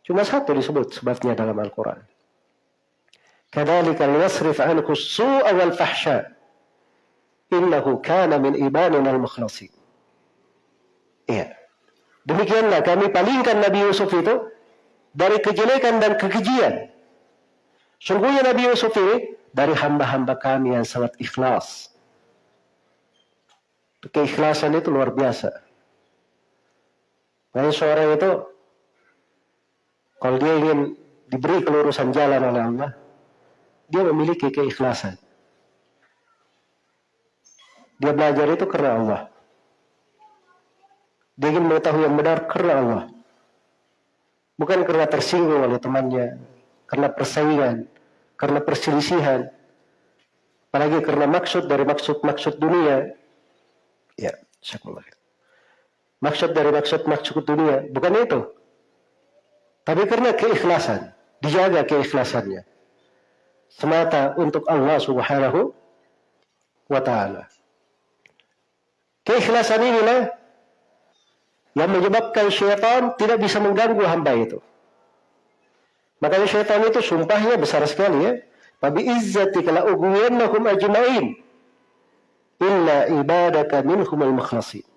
Cuma satu disebut sebabnya dalam Al-Quran. Yasrif anhu su'a wal fahsya. Innahu kana min ibanin al-mukhlasin. Iya. Demikianlah kami palingkan Nabi Yusuf itu dari kejelekan dan kekejian. Sungguhnya Nabi Yusuf ini dari hamba-hamba kami yang sangat ikhlas keikhlasan itu luar biasa. Nah, seorang itu kalau dia ingin diberi kelurusan jalan oleh Allah, dia memiliki keikhlasan. Dia belajar itu karena Allah. Dia ingin mengetahui yang benar karena Allah. Bukan karena tersinggung oleh temannya, karena persaingan, karena perselisihan, apalagi karena maksud dari maksud-maksud dunia Ya, syukurlah. Maksud dari maksud-maksud dunia bukan itu. Tapi karena keikhlasan, dijaga keikhlasannya. Semata untuk Allah Subhanahu wa taala. Keikhlasan inilah yang menyebabkan syaitan tidak bisa mengganggu hamba itu. Makanya syaitan itu sumpahnya besar sekali ya. Fabi izzatika la ughwiyannahum ajma'in illa ibadaka minhumul mukhlasin.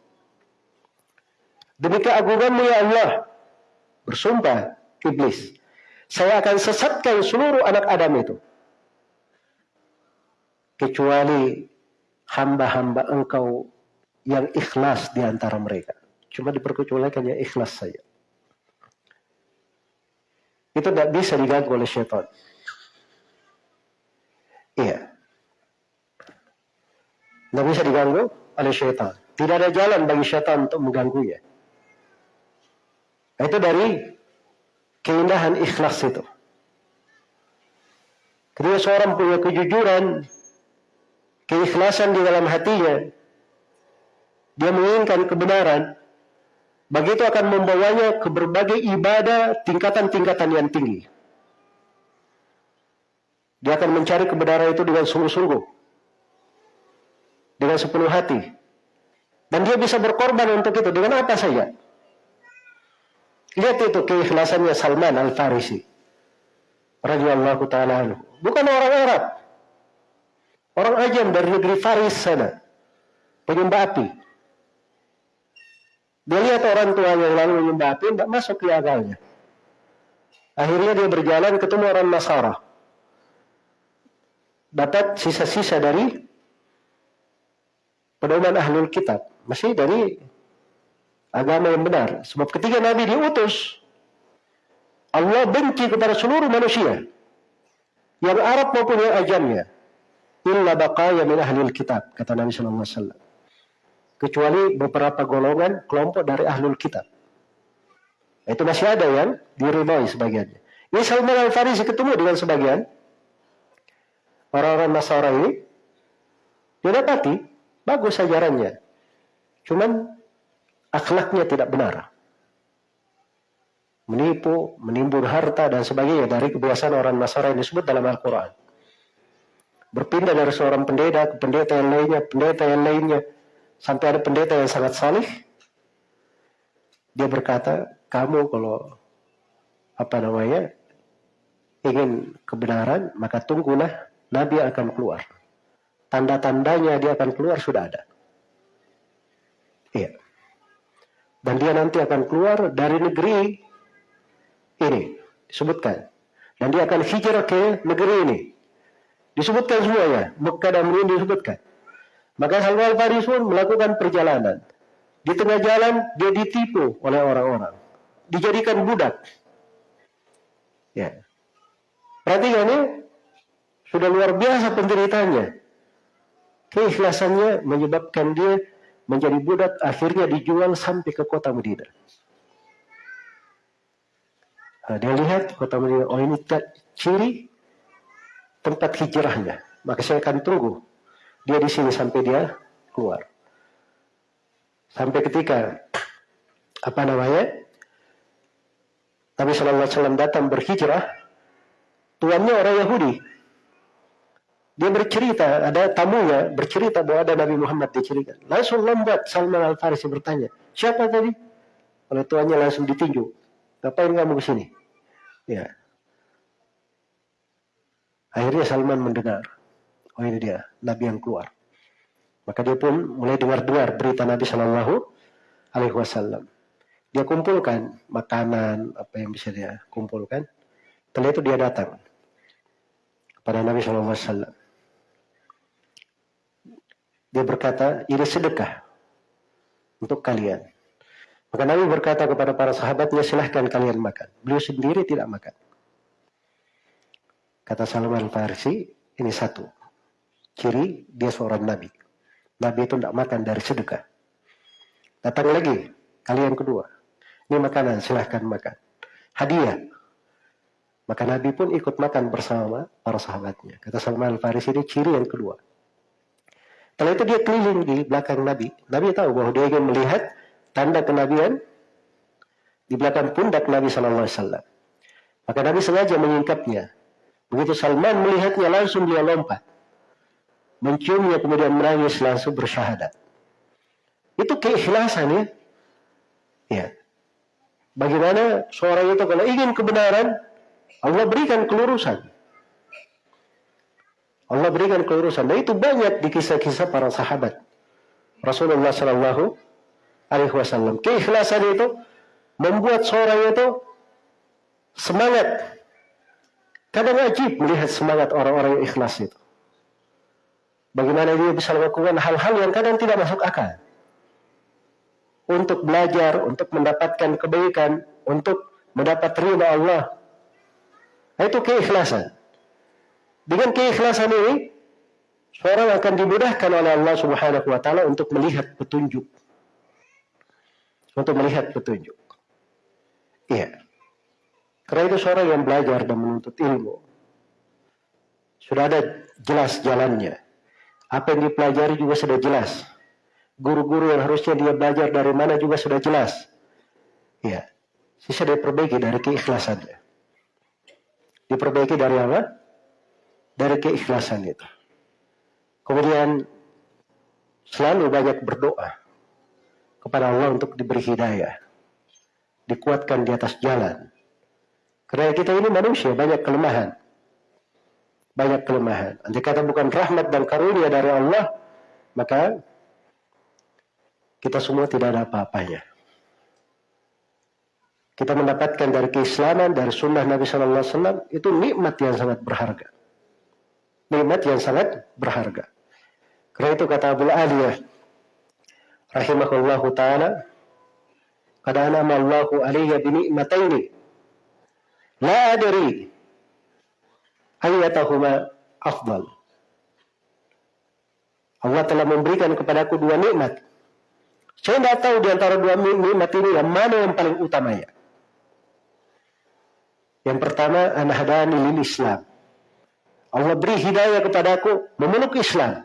Demi keagunganmu ya Allah, bersumpah iblis, saya akan sesatkan seluruh anak Adam itu. Kecuali hamba-hamba engkau yang ikhlas di antara mereka. Cuma diperkecualikan yang ikhlas saja. Itu tidak bisa diganggu oleh syaitan. Iya. Tidak bisa diganggu oleh syaitan. Tidak ada jalan bagi syaitan untuk mengganggunya. Itu dari keindahan ikhlas itu. Ketika seorang punya kejujuran, keikhlasan di dalam hatinya, dia menginginkan kebenaran, begitu akan membawanya ke berbagai ibadah tingkatan-tingkatan yang tinggi. Dia akan mencari kebenaran itu dengan sungguh-sungguh dengan sepenuh hati. Dan dia bisa berkorban untuk itu dengan apa saja. Lihat itu keikhlasannya Salman Al-Farisi. Radiyallahu ta'ala. Bukan orang Arab. Orang ajam dari negeri Faris sana. Penyembah api. Dia lihat orang tua yang lalu menyembah api, tidak masuk di akalnya. Akhirnya dia berjalan ketemu orang Nasara. Dapat sisa-sisa dari pedoman ahlul kitab. Masih dari agama yang benar. Sebab ketika Nabi diutus, Allah benci kepada seluruh manusia. Yang Arab maupun yang ajamnya. Illa baqaya min ahlul kitab. Kata Nabi SAW. Kecuali beberapa golongan kelompok dari ahlul kitab. Itu masih ada yang diridhoi sebagiannya. Ini Salman Al-Farisi ketemu dengan sebagian orang-orang Nasara ini. Dia dapati bagus ajarannya. Cuman akhlaknya tidak benar. Menipu, menimbun harta dan sebagainya dari kebiasaan orang Nasara yang disebut dalam Al-Quran. Berpindah dari seorang pendeta ke pendeta yang lainnya, pendeta yang lainnya, sampai ada pendeta yang sangat salih. Dia berkata, kamu kalau apa namanya ingin kebenaran maka tunggulah Nabi akan keluar. Tanda-tandanya dia akan keluar sudah ada. Iya. Dan dia nanti akan keluar dari negeri ini disebutkan. Dan dia akan hijrah ke negeri ini. Disebutkan semuanya. Mekah dan Medina disebutkan. Maka Salman Al-Faris pun melakukan perjalanan. Di tengah jalan dia ditipu oleh orang-orang dijadikan budak. Ya. Perhatikan ini sudah luar biasa penderitanya. Keikhlasannya menyebabkan dia menjadi budak akhirnya dijual sampai ke kota Medina. Nah, dia lihat kota Medina, oh ini ciri tempat hijrahnya. Maka saya akan tunggu dia di sini sampai dia keluar. Sampai ketika apa namanya Nabi SAW datang berhijrah, tuannya orang Yahudi. Dia bercerita, ada tamunya bercerita bahwa ada Nabi Muhammad diceritakan. Langsung lambat Salman Al-Farisi bertanya, siapa tadi? Oleh tuannya langsung ditinju. Ngapain kamu ke sini? Ya. Akhirnya Salman mendengar. Oh ini dia, Nabi yang keluar. Maka dia pun mulai dengar-dengar berita Nabi Shallallahu Alaihi Wasallam. Dia kumpulkan makanan, apa yang bisa dia kumpulkan. Setelah itu dia datang kepada Nabi SAW. Dia berkata, ini sedekah untuk kalian. Maka Nabi berkata kepada para sahabatnya, silahkan kalian makan. Beliau sendiri tidak makan. Kata Salman Farsi, ini satu. Ciri dia seorang Nabi. Nabi itu tidak makan dari sedekah. Datang lagi, kalian kedua. Ini makanan, silahkan makan. Hadiah. Maka Nabi pun ikut makan bersama para sahabatnya. Kata Salman Al-Farisi ini ciri yang kedua. Setelah itu dia keliling di belakang Nabi. Nabi tahu bahwa dia ingin melihat tanda kenabian di belakang pundak Nabi SAW. Maka Nabi sengaja menyingkapnya. Begitu Salman melihatnya langsung dia lompat. Menciumnya kemudian menangis langsung bersyahadat. Itu keikhlasan ya. Ya. Bagaimana seorang itu kalau ingin kebenaran, Allah berikan kelurusan. Allah berikan kelurusan. Dan itu banyak di kisah-kisah para sahabat. Rasulullah Shallallahu Alaihi Wasallam. Keikhlasan itu membuat seorang itu semangat. Kadang wajib melihat semangat orang-orang yang ikhlas itu. Bagaimana dia bisa melakukan hal-hal yang kadang tidak masuk akal untuk belajar, untuk mendapatkan kebaikan, untuk mendapat ridha Allah. Nah, itu keikhlasan. Dengan keikhlasan ini, seorang akan dimudahkan oleh Allah Subhanahu wa taala untuk melihat petunjuk. Untuk melihat petunjuk. Iya. Karena itu seorang yang belajar dan menuntut ilmu. Sudah ada jelas jalannya. Apa yang dipelajari juga sudah jelas guru-guru yang harusnya dia belajar dari mana juga sudah jelas. Ya, sisa diperbaiki dari keikhlasannya. Diperbaiki dari apa? Dari keikhlasan itu. Kemudian selalu banyak berdoa kepada Allah untuk diberi hidayah. Dikuatkan di atas jalan. Karena kita ini manusia, banyak kelemahan. banyak kelemahan. Andai kata bukan rahmat dan karunia dari Allah, maka kita semua tidak ada apa-apanya. Kita mendapatkan dari keislaman, dari sunnah Nabi Sallallahu Alaihi Wasallam itu nikmat yang sangat berharga. Nikmat yang sangat berharga. Karena itu kata Abu Aliyah, rahimahullahu taala, "Qad anama Allahu alayya bi ni'mataini la adri ayyatahuma afdal. Allah telah memberikan kepadaku dua nikmat. Saya tidak tahu di antara dua nikmat ini yang mana yang paling utamanya. Yang pertama, anahadani lil Islam. Allah beri hidayah kepadaku memeluk Islam.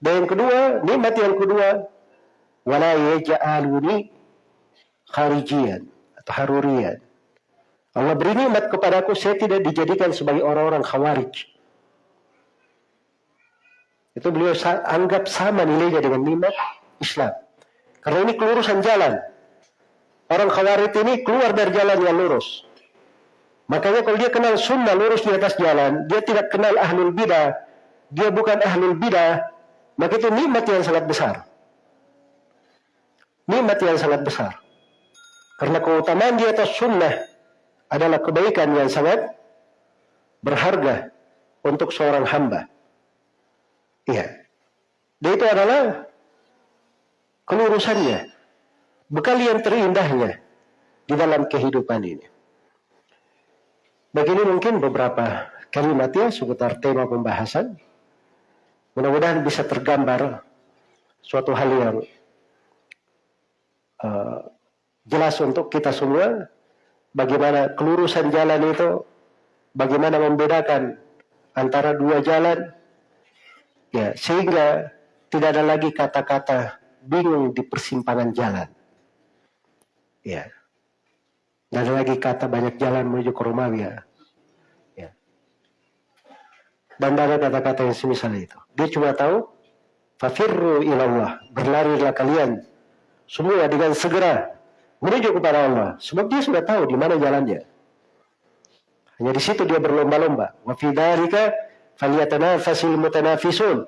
Dan yang kedua, nikmat yang kedua, wala yaj'aluni kharijian atau harurian. Allah beri nikmat kepadaku, saya tidak dijadikan sebagai orang-orang khawarij. Itu beliau anggap sama nilainya dengan nikmat Islam. Karena ini kelurusan jalan. Orang khawarij ini keluar dari jalan yang lurus. Makanya kalau dia kenal sunnah lurus di atas jalan, dia tidak kenal ahlul bidah, dia bukan ahlul bidah, maka itu nikmat yang sangat besar. Nikmat yang sangat besar. Karena keutamaan di atas sunnah adalah kebaikan yang sangat berharga untuk seorang hamba. Iya. Dan itu adalah kelurusannya. Bekal yang terindahnya di dalam kehidupan ini. Begini mungkin beberapa kalimat ya seputar tema pembahasan. Mudah-mudahan bisa tergambar suatu hal yang uh, jelas untuk kita semua bagaimana kelurusan jalan itu, bagaimana membedakan antara dua jalan, ya sehingga tidak ada lagi kata-kata bingung di persimpangan jalan. Ya. Tidak ada lagi kata banyak jalan menuju ke Romawi ya. ya. Dan ada kata-kata yang semisal itu. Dia cuma tahu, fafirru ilallah, berlarilah kalian semua dengan segera menuju kepada Allah. Sebab dia sudah tahu di mana jalannya. Hanya di situ dia berlomba-lomba. Wa fi dzalika falyatanafasil mutanafisun.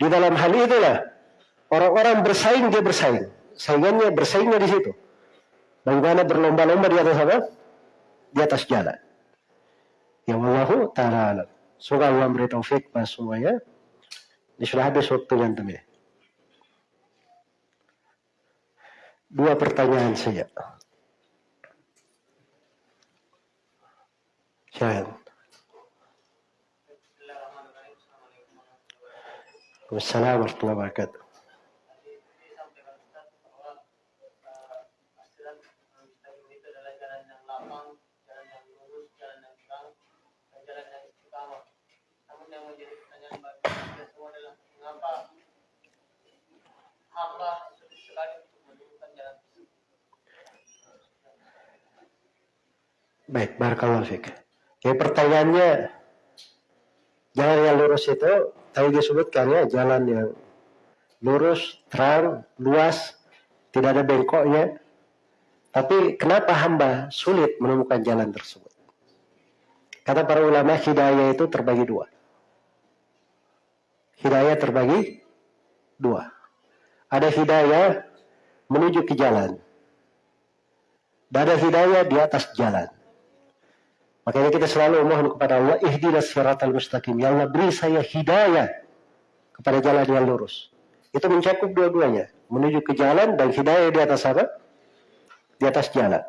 Di dalam hal itulah orang-orang bersaing dia bersaing. Saingannya bersaingnya di situ. Bagaimana berlomba-lomba di atas apa? Di atas jalan. Ya wallahu ta'ala Semoga Allah memberi taufik pada semuanya. Ini sudah habis waktu yang demi. Dua pertanyaan saja. Silakan. Wassalamualaikum warahmatullahi wabarakatuh. Baik, barakallahu fiqh. Ya pertanyaannya, jalan yang lurus itu tadi disebutkan ya, jalan yang lurus, terang, luas, tidak ada bengkoknya. Tapi kenapa hamba sulit menemukan jalan tersebut? Kata para ulama, hidayah itu terbagi dua. Hidayah terbagi dua. Ada hidayah menuju ke jalan. Dan ada hidayah di atas jalan. Makanya kita selalu mohon kepada Allah, ihdinas siratal mustaqim. Ya Allah beri saya hidayah kepada jalan yang lurus. Itu mencakup dua-duanya. Menuju ke jalan dan hidayah di atas apa? Di atas jalan.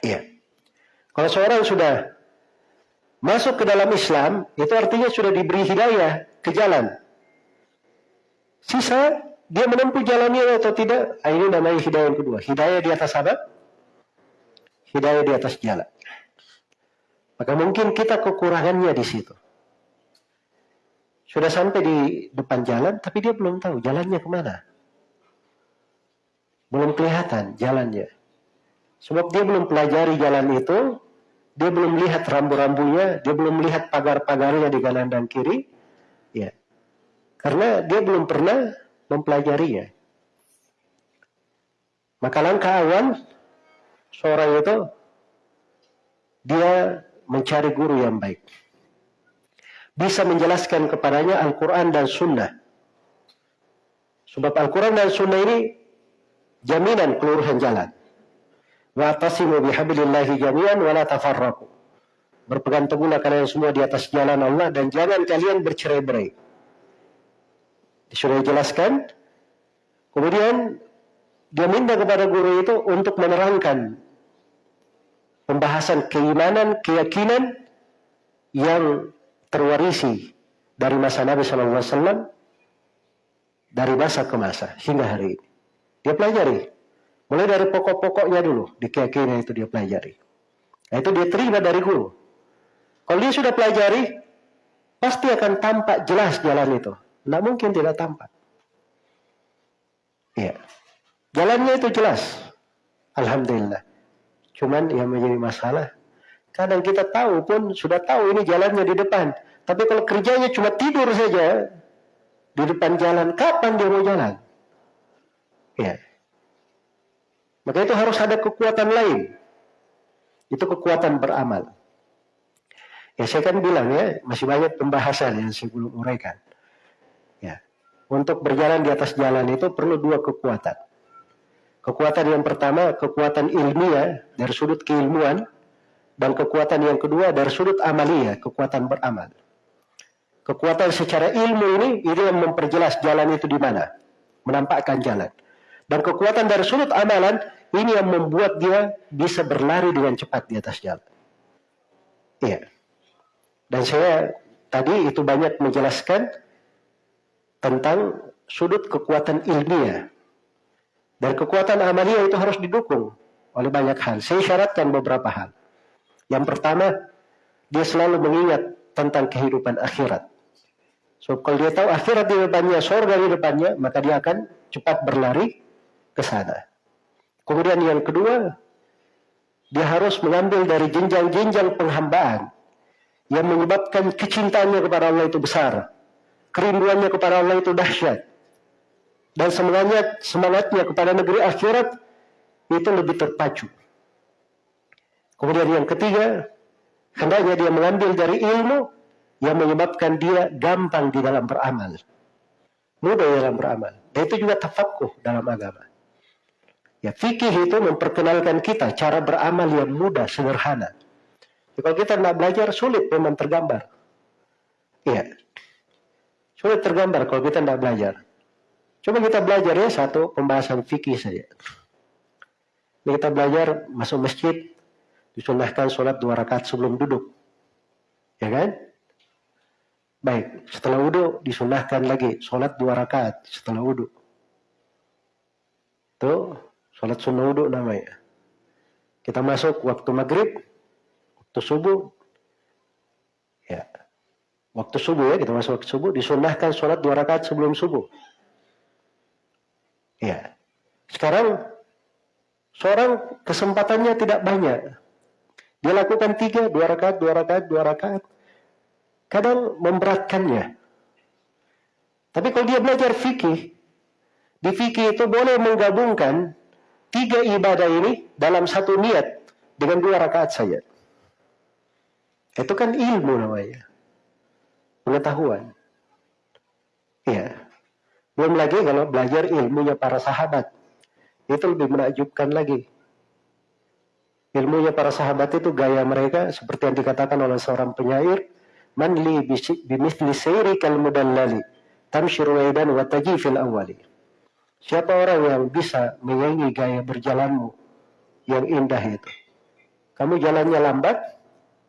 Iya. Kalau seorang sudah masuk ke dalam Islam, itu artinya sudah diberi hidayah ke jalan. Sisa dia menempuh jalannya atau tidak, ah, ini namanya hidayah yang kedua. Hidayah di atas apa? Hidayah di atas jalan. Maka mungkin kita kekurangannya di situ. Sudah sampai di depan jalan, tapi dia belum tahu jalannya ke mana. Belum kelihatan jalannya. Sebab dia belum pelajari jalan itu, dia belum lihat rambu-rambunya, dia belum lihat pagar-pagarnya di kanan dan kiri. Ya. Karena dia belum pernah mempelajarinya. Maka langkah awal seorang itu dia mencari guru yang baik. bisa menjelaskan kepadanya Al-Quran dan Sunnah. Sebab Al-Quran dan Sunnah ini jaminan keluruhan jalan. Wa atasimu bihablillahi jami'an wa la tafarraku. Berpegang teguhlah kalian semua di atas jalan Allah dan jangan kalian bercerai-berai. Sudah dijelaskan. Kemudian dia minta kepada guru itu untuk menerangkan pembahasan keimanan, keyakinan yang terwarisi dari masa Nabi Wasallam dari masa ke masa hingga hari ini. Dia pelajari. Mulai dari pokok-pokoknya dulu di keyakinan itu dia pelajari. Nah, itu dia terima dari guru. Kalau dia sudah pelajari, pasti akan tampak jelas jalan itu. Tidak mungkin tidak tampak. Ya. Jalannya itu jelas. Alhamdulillah. Cuman yang menjadi masalah, kadang kita tahu pun sudah tahu ini jalannya di depan. Tapi kalau kerjanya cuma tidur saja di depan jalan, kapan dia mau jalan? Ya. Maka itu harus ada kekuatan lain. Itu kekuatan beramal. Ya saya kan bilang ya, masih banyak pembahasan yang saya belum uraikan. Ya. Untuk berjalan di atas jalan itu perlu dua kekuatan. Kekuatan yang pertama, kekuatan ilmiah dari sudut keilmuan. Dan kekuatan yang kedua dari sudut amalia, kekuatan beramal. Kekuatan secara ilmu ini, ini yang memperjelas jalan itu di mana. Menampakkan jalan. Dan kekuatan dari sudut amalan, ini yang membuat dia bisa berlari dengan cepat di atas jalan. Iya. Dan saya tadi itu banyak menjelaskan tentang sudut kekuatan ilmiah. Dan kekuatan amalia itu harus didukung oleh banyak hal. Saya syaratkan beberapa hal. Yang pertama, dia selalu mengingat tentang kehidupan akhirat. So kalau dia tahu akhirat di depannya, surga di depannya, maka dia akan cepat berlari ke sana. Kemudian yang kedua, dia harus mengambil dari jenjang-jenjang penghambaan yang menyebabkan kecintaannya kepada Allah itu besar. Kerinduannya kepada Allah itu dahsyat. Dan semangatnya, semangatnya kepada negeri akhirat itu lebih terpacu. Kemudian yang ketiga, hendaknya dia mengambil dari ilmu yang menyebabkan dia gampang di dalam beramal. Mudah dalam beramal. Dan itu juga tafakuh dalam agama. Ya, fikih itu memperkenalkan kita cara beramal yang mudah, sederhana. Ya, kalau kita tidak belajar, sulit memang tergambar. Iya. Sulit tergambar kalau kita tidak belajar. Coba kita belajar ya satu pembahasan fikih saja. Ini kita belajar masuk masjid, disunahkan sholat dua rakaat sebelum duduk. Ya kan? Baik, setelah wudhu disunahkan lagi sholat dua rakaat setelah wudhu. Itu sholat sunnah wudhu namanya. Kita masuk waktu maghrib, waktu subuh. Ya, waktu subuh ya kita masuk waktu subuh disunahkan sholat dua rakaat sebelum subuh. Ya, sekarang seorang kesempatannya tidak banyak. Dia lakukan tiga, dua rakaat, dua rakaat, dua rakaat kadang memberatkannya. Tapi kalau dia belajar fikih, di fikih itu boleh menggabungkan tiga ibadah ini dalam satu niat dengan dua rakaat saja. Itu kan ilmu namanya. Pengetahuan. Iya. Belum lagi kalau belajar ilmunya para sahabat. Itu lebih menakjubkan lagi. Ilmunya para sahabat itu gaya mereka seperti yang dikatakan oleh seorang penyair man li bimithli sayrikal mudallali tamshir waidan wa tajifil awali siapa orang yang bisa menyanyi gaya berjalanmu yang indah itu kamu jalannya lambat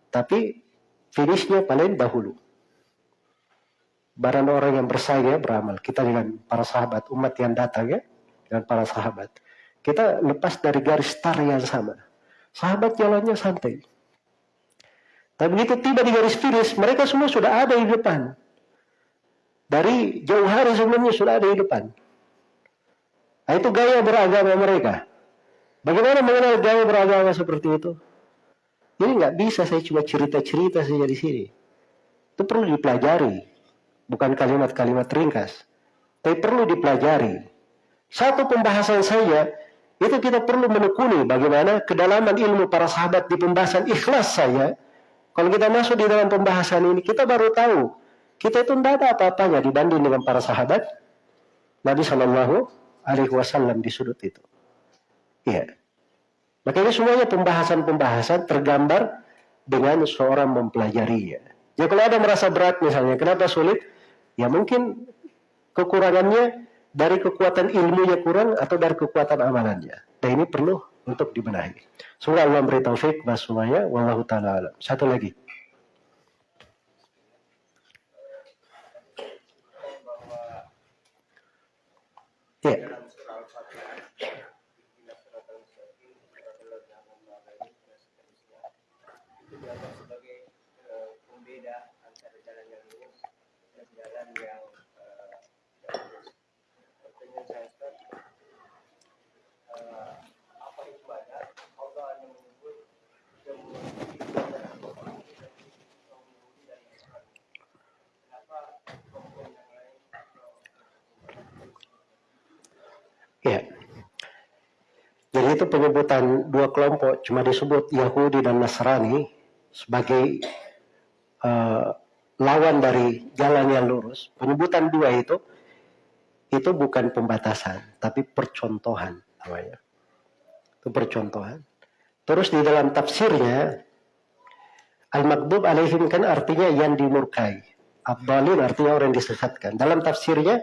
tapi finishnya paling dahulu barang orang yang bersaing ya beramal kita dengan para sahabat umat yang datang ya dengan para sahabat kita lepas dari garis start yang sama sahabat jalannya santai tapi begitu tiba di garis finish, mereka semua sudah ada di depan. Dari jauh hari sebelumnya sudah ada di depan. Nah, itu gaya beragama mereka. Bagaimana mengenal gaya beragama seperti itu? Ini nggak bisa saya cuma cerita-cerita saja di sini. Itu perlu dipelajari. Bukan kalimat-kalimat ringkas. Tapi perlu dipelajari. Satu pembahasan saja, itu kita perlu menekuni bagaimana kedalaman ilmu para sahabat di pembahasan ikhlas saya Kalau kita masuk di dalam pembahasan ini, kita baru tahu kita itu tidak ada apa-apanya dibanding dengan para sahabat Nabi Shallallahu Alaihi Wasallam di sudut itu. Iya. Makanya semuanya pembahasan-pembahasan tergambar dengan seorang mempelajarinya. Ya kalau ada merasa berat misalnya, kenapa sulit? Ya mungkin kekurangannya dari kekuatan ilmunya kurang atau dari kekuatan amalannya. Dan ini perlu untuk dibenahi. Semoga Allah memberi taufik kepada semuanya. Wallahu ta'ala alam. Satu lagi. Ya. Ya. Itu penyebutan dua kelompok cuma disebut Yahudi dan Nasrani sebagai uh, lawan dari jalan yang lurus. Penyebutan dua itu itu bukan pembatasan, tapi percontohan namanya. Itu percontohan. Terus di dalam tafsirnya Al-Maghdub alaihim kan artinya yang dimurkai. Abdalin artinya orang yang disesatkan. Dalam tafsirnya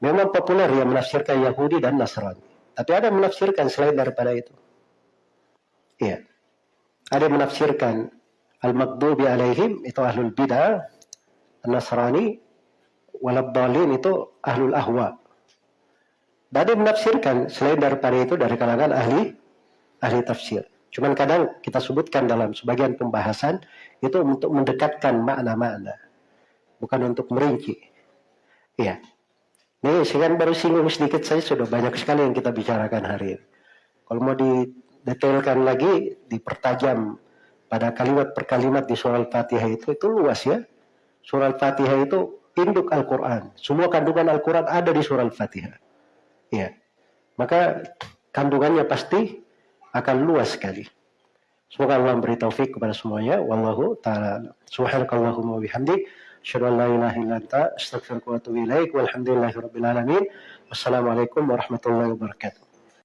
Memang populer yang menafsirkan Yahudi dan Nasrani. Tapi ada yang menafsirkan selain daripada itu. Iya. Ada yang menafsirkan Al-Maghdubi alaihim itu ahlul bid'ah, Nasrani, Walabdalin itu ahlul ahwa. Ada menafsirkan selain daripada itu dari kalangan ahli ahli tafsir. Cuman kadang kita sebutkan dalam sebagian pembahasan itu untuk mendekatkan makna-makna. Bukan untuk merinci. Iya. Nih, saya kan baru singgung sedikit saja sudah banyak sekali yang kita bicarakan hari ini. Kalau mau didetailkan lagi, dipertajam pada kalimat per kalimat di surah Al-Fatihah itu, itu luas ya. Surah Al-Fatihah itu induk Al-Quran. Semua kandungan Al-Quran ada di surah Al-Fatihah. Ya. Maka kandungannya pasti akan luas sekali. Semoga Allah memberi taufik kepada semuanya. Wallahu ta'ala. Subhanakallahumma bihamdik. Asyhadu an la ilaha illa anta astaghfiruka wa atubu ilaik. Walhamdulillahi rabbil alamin. Wassalamualaikum warahmatullahi wabarakatuh.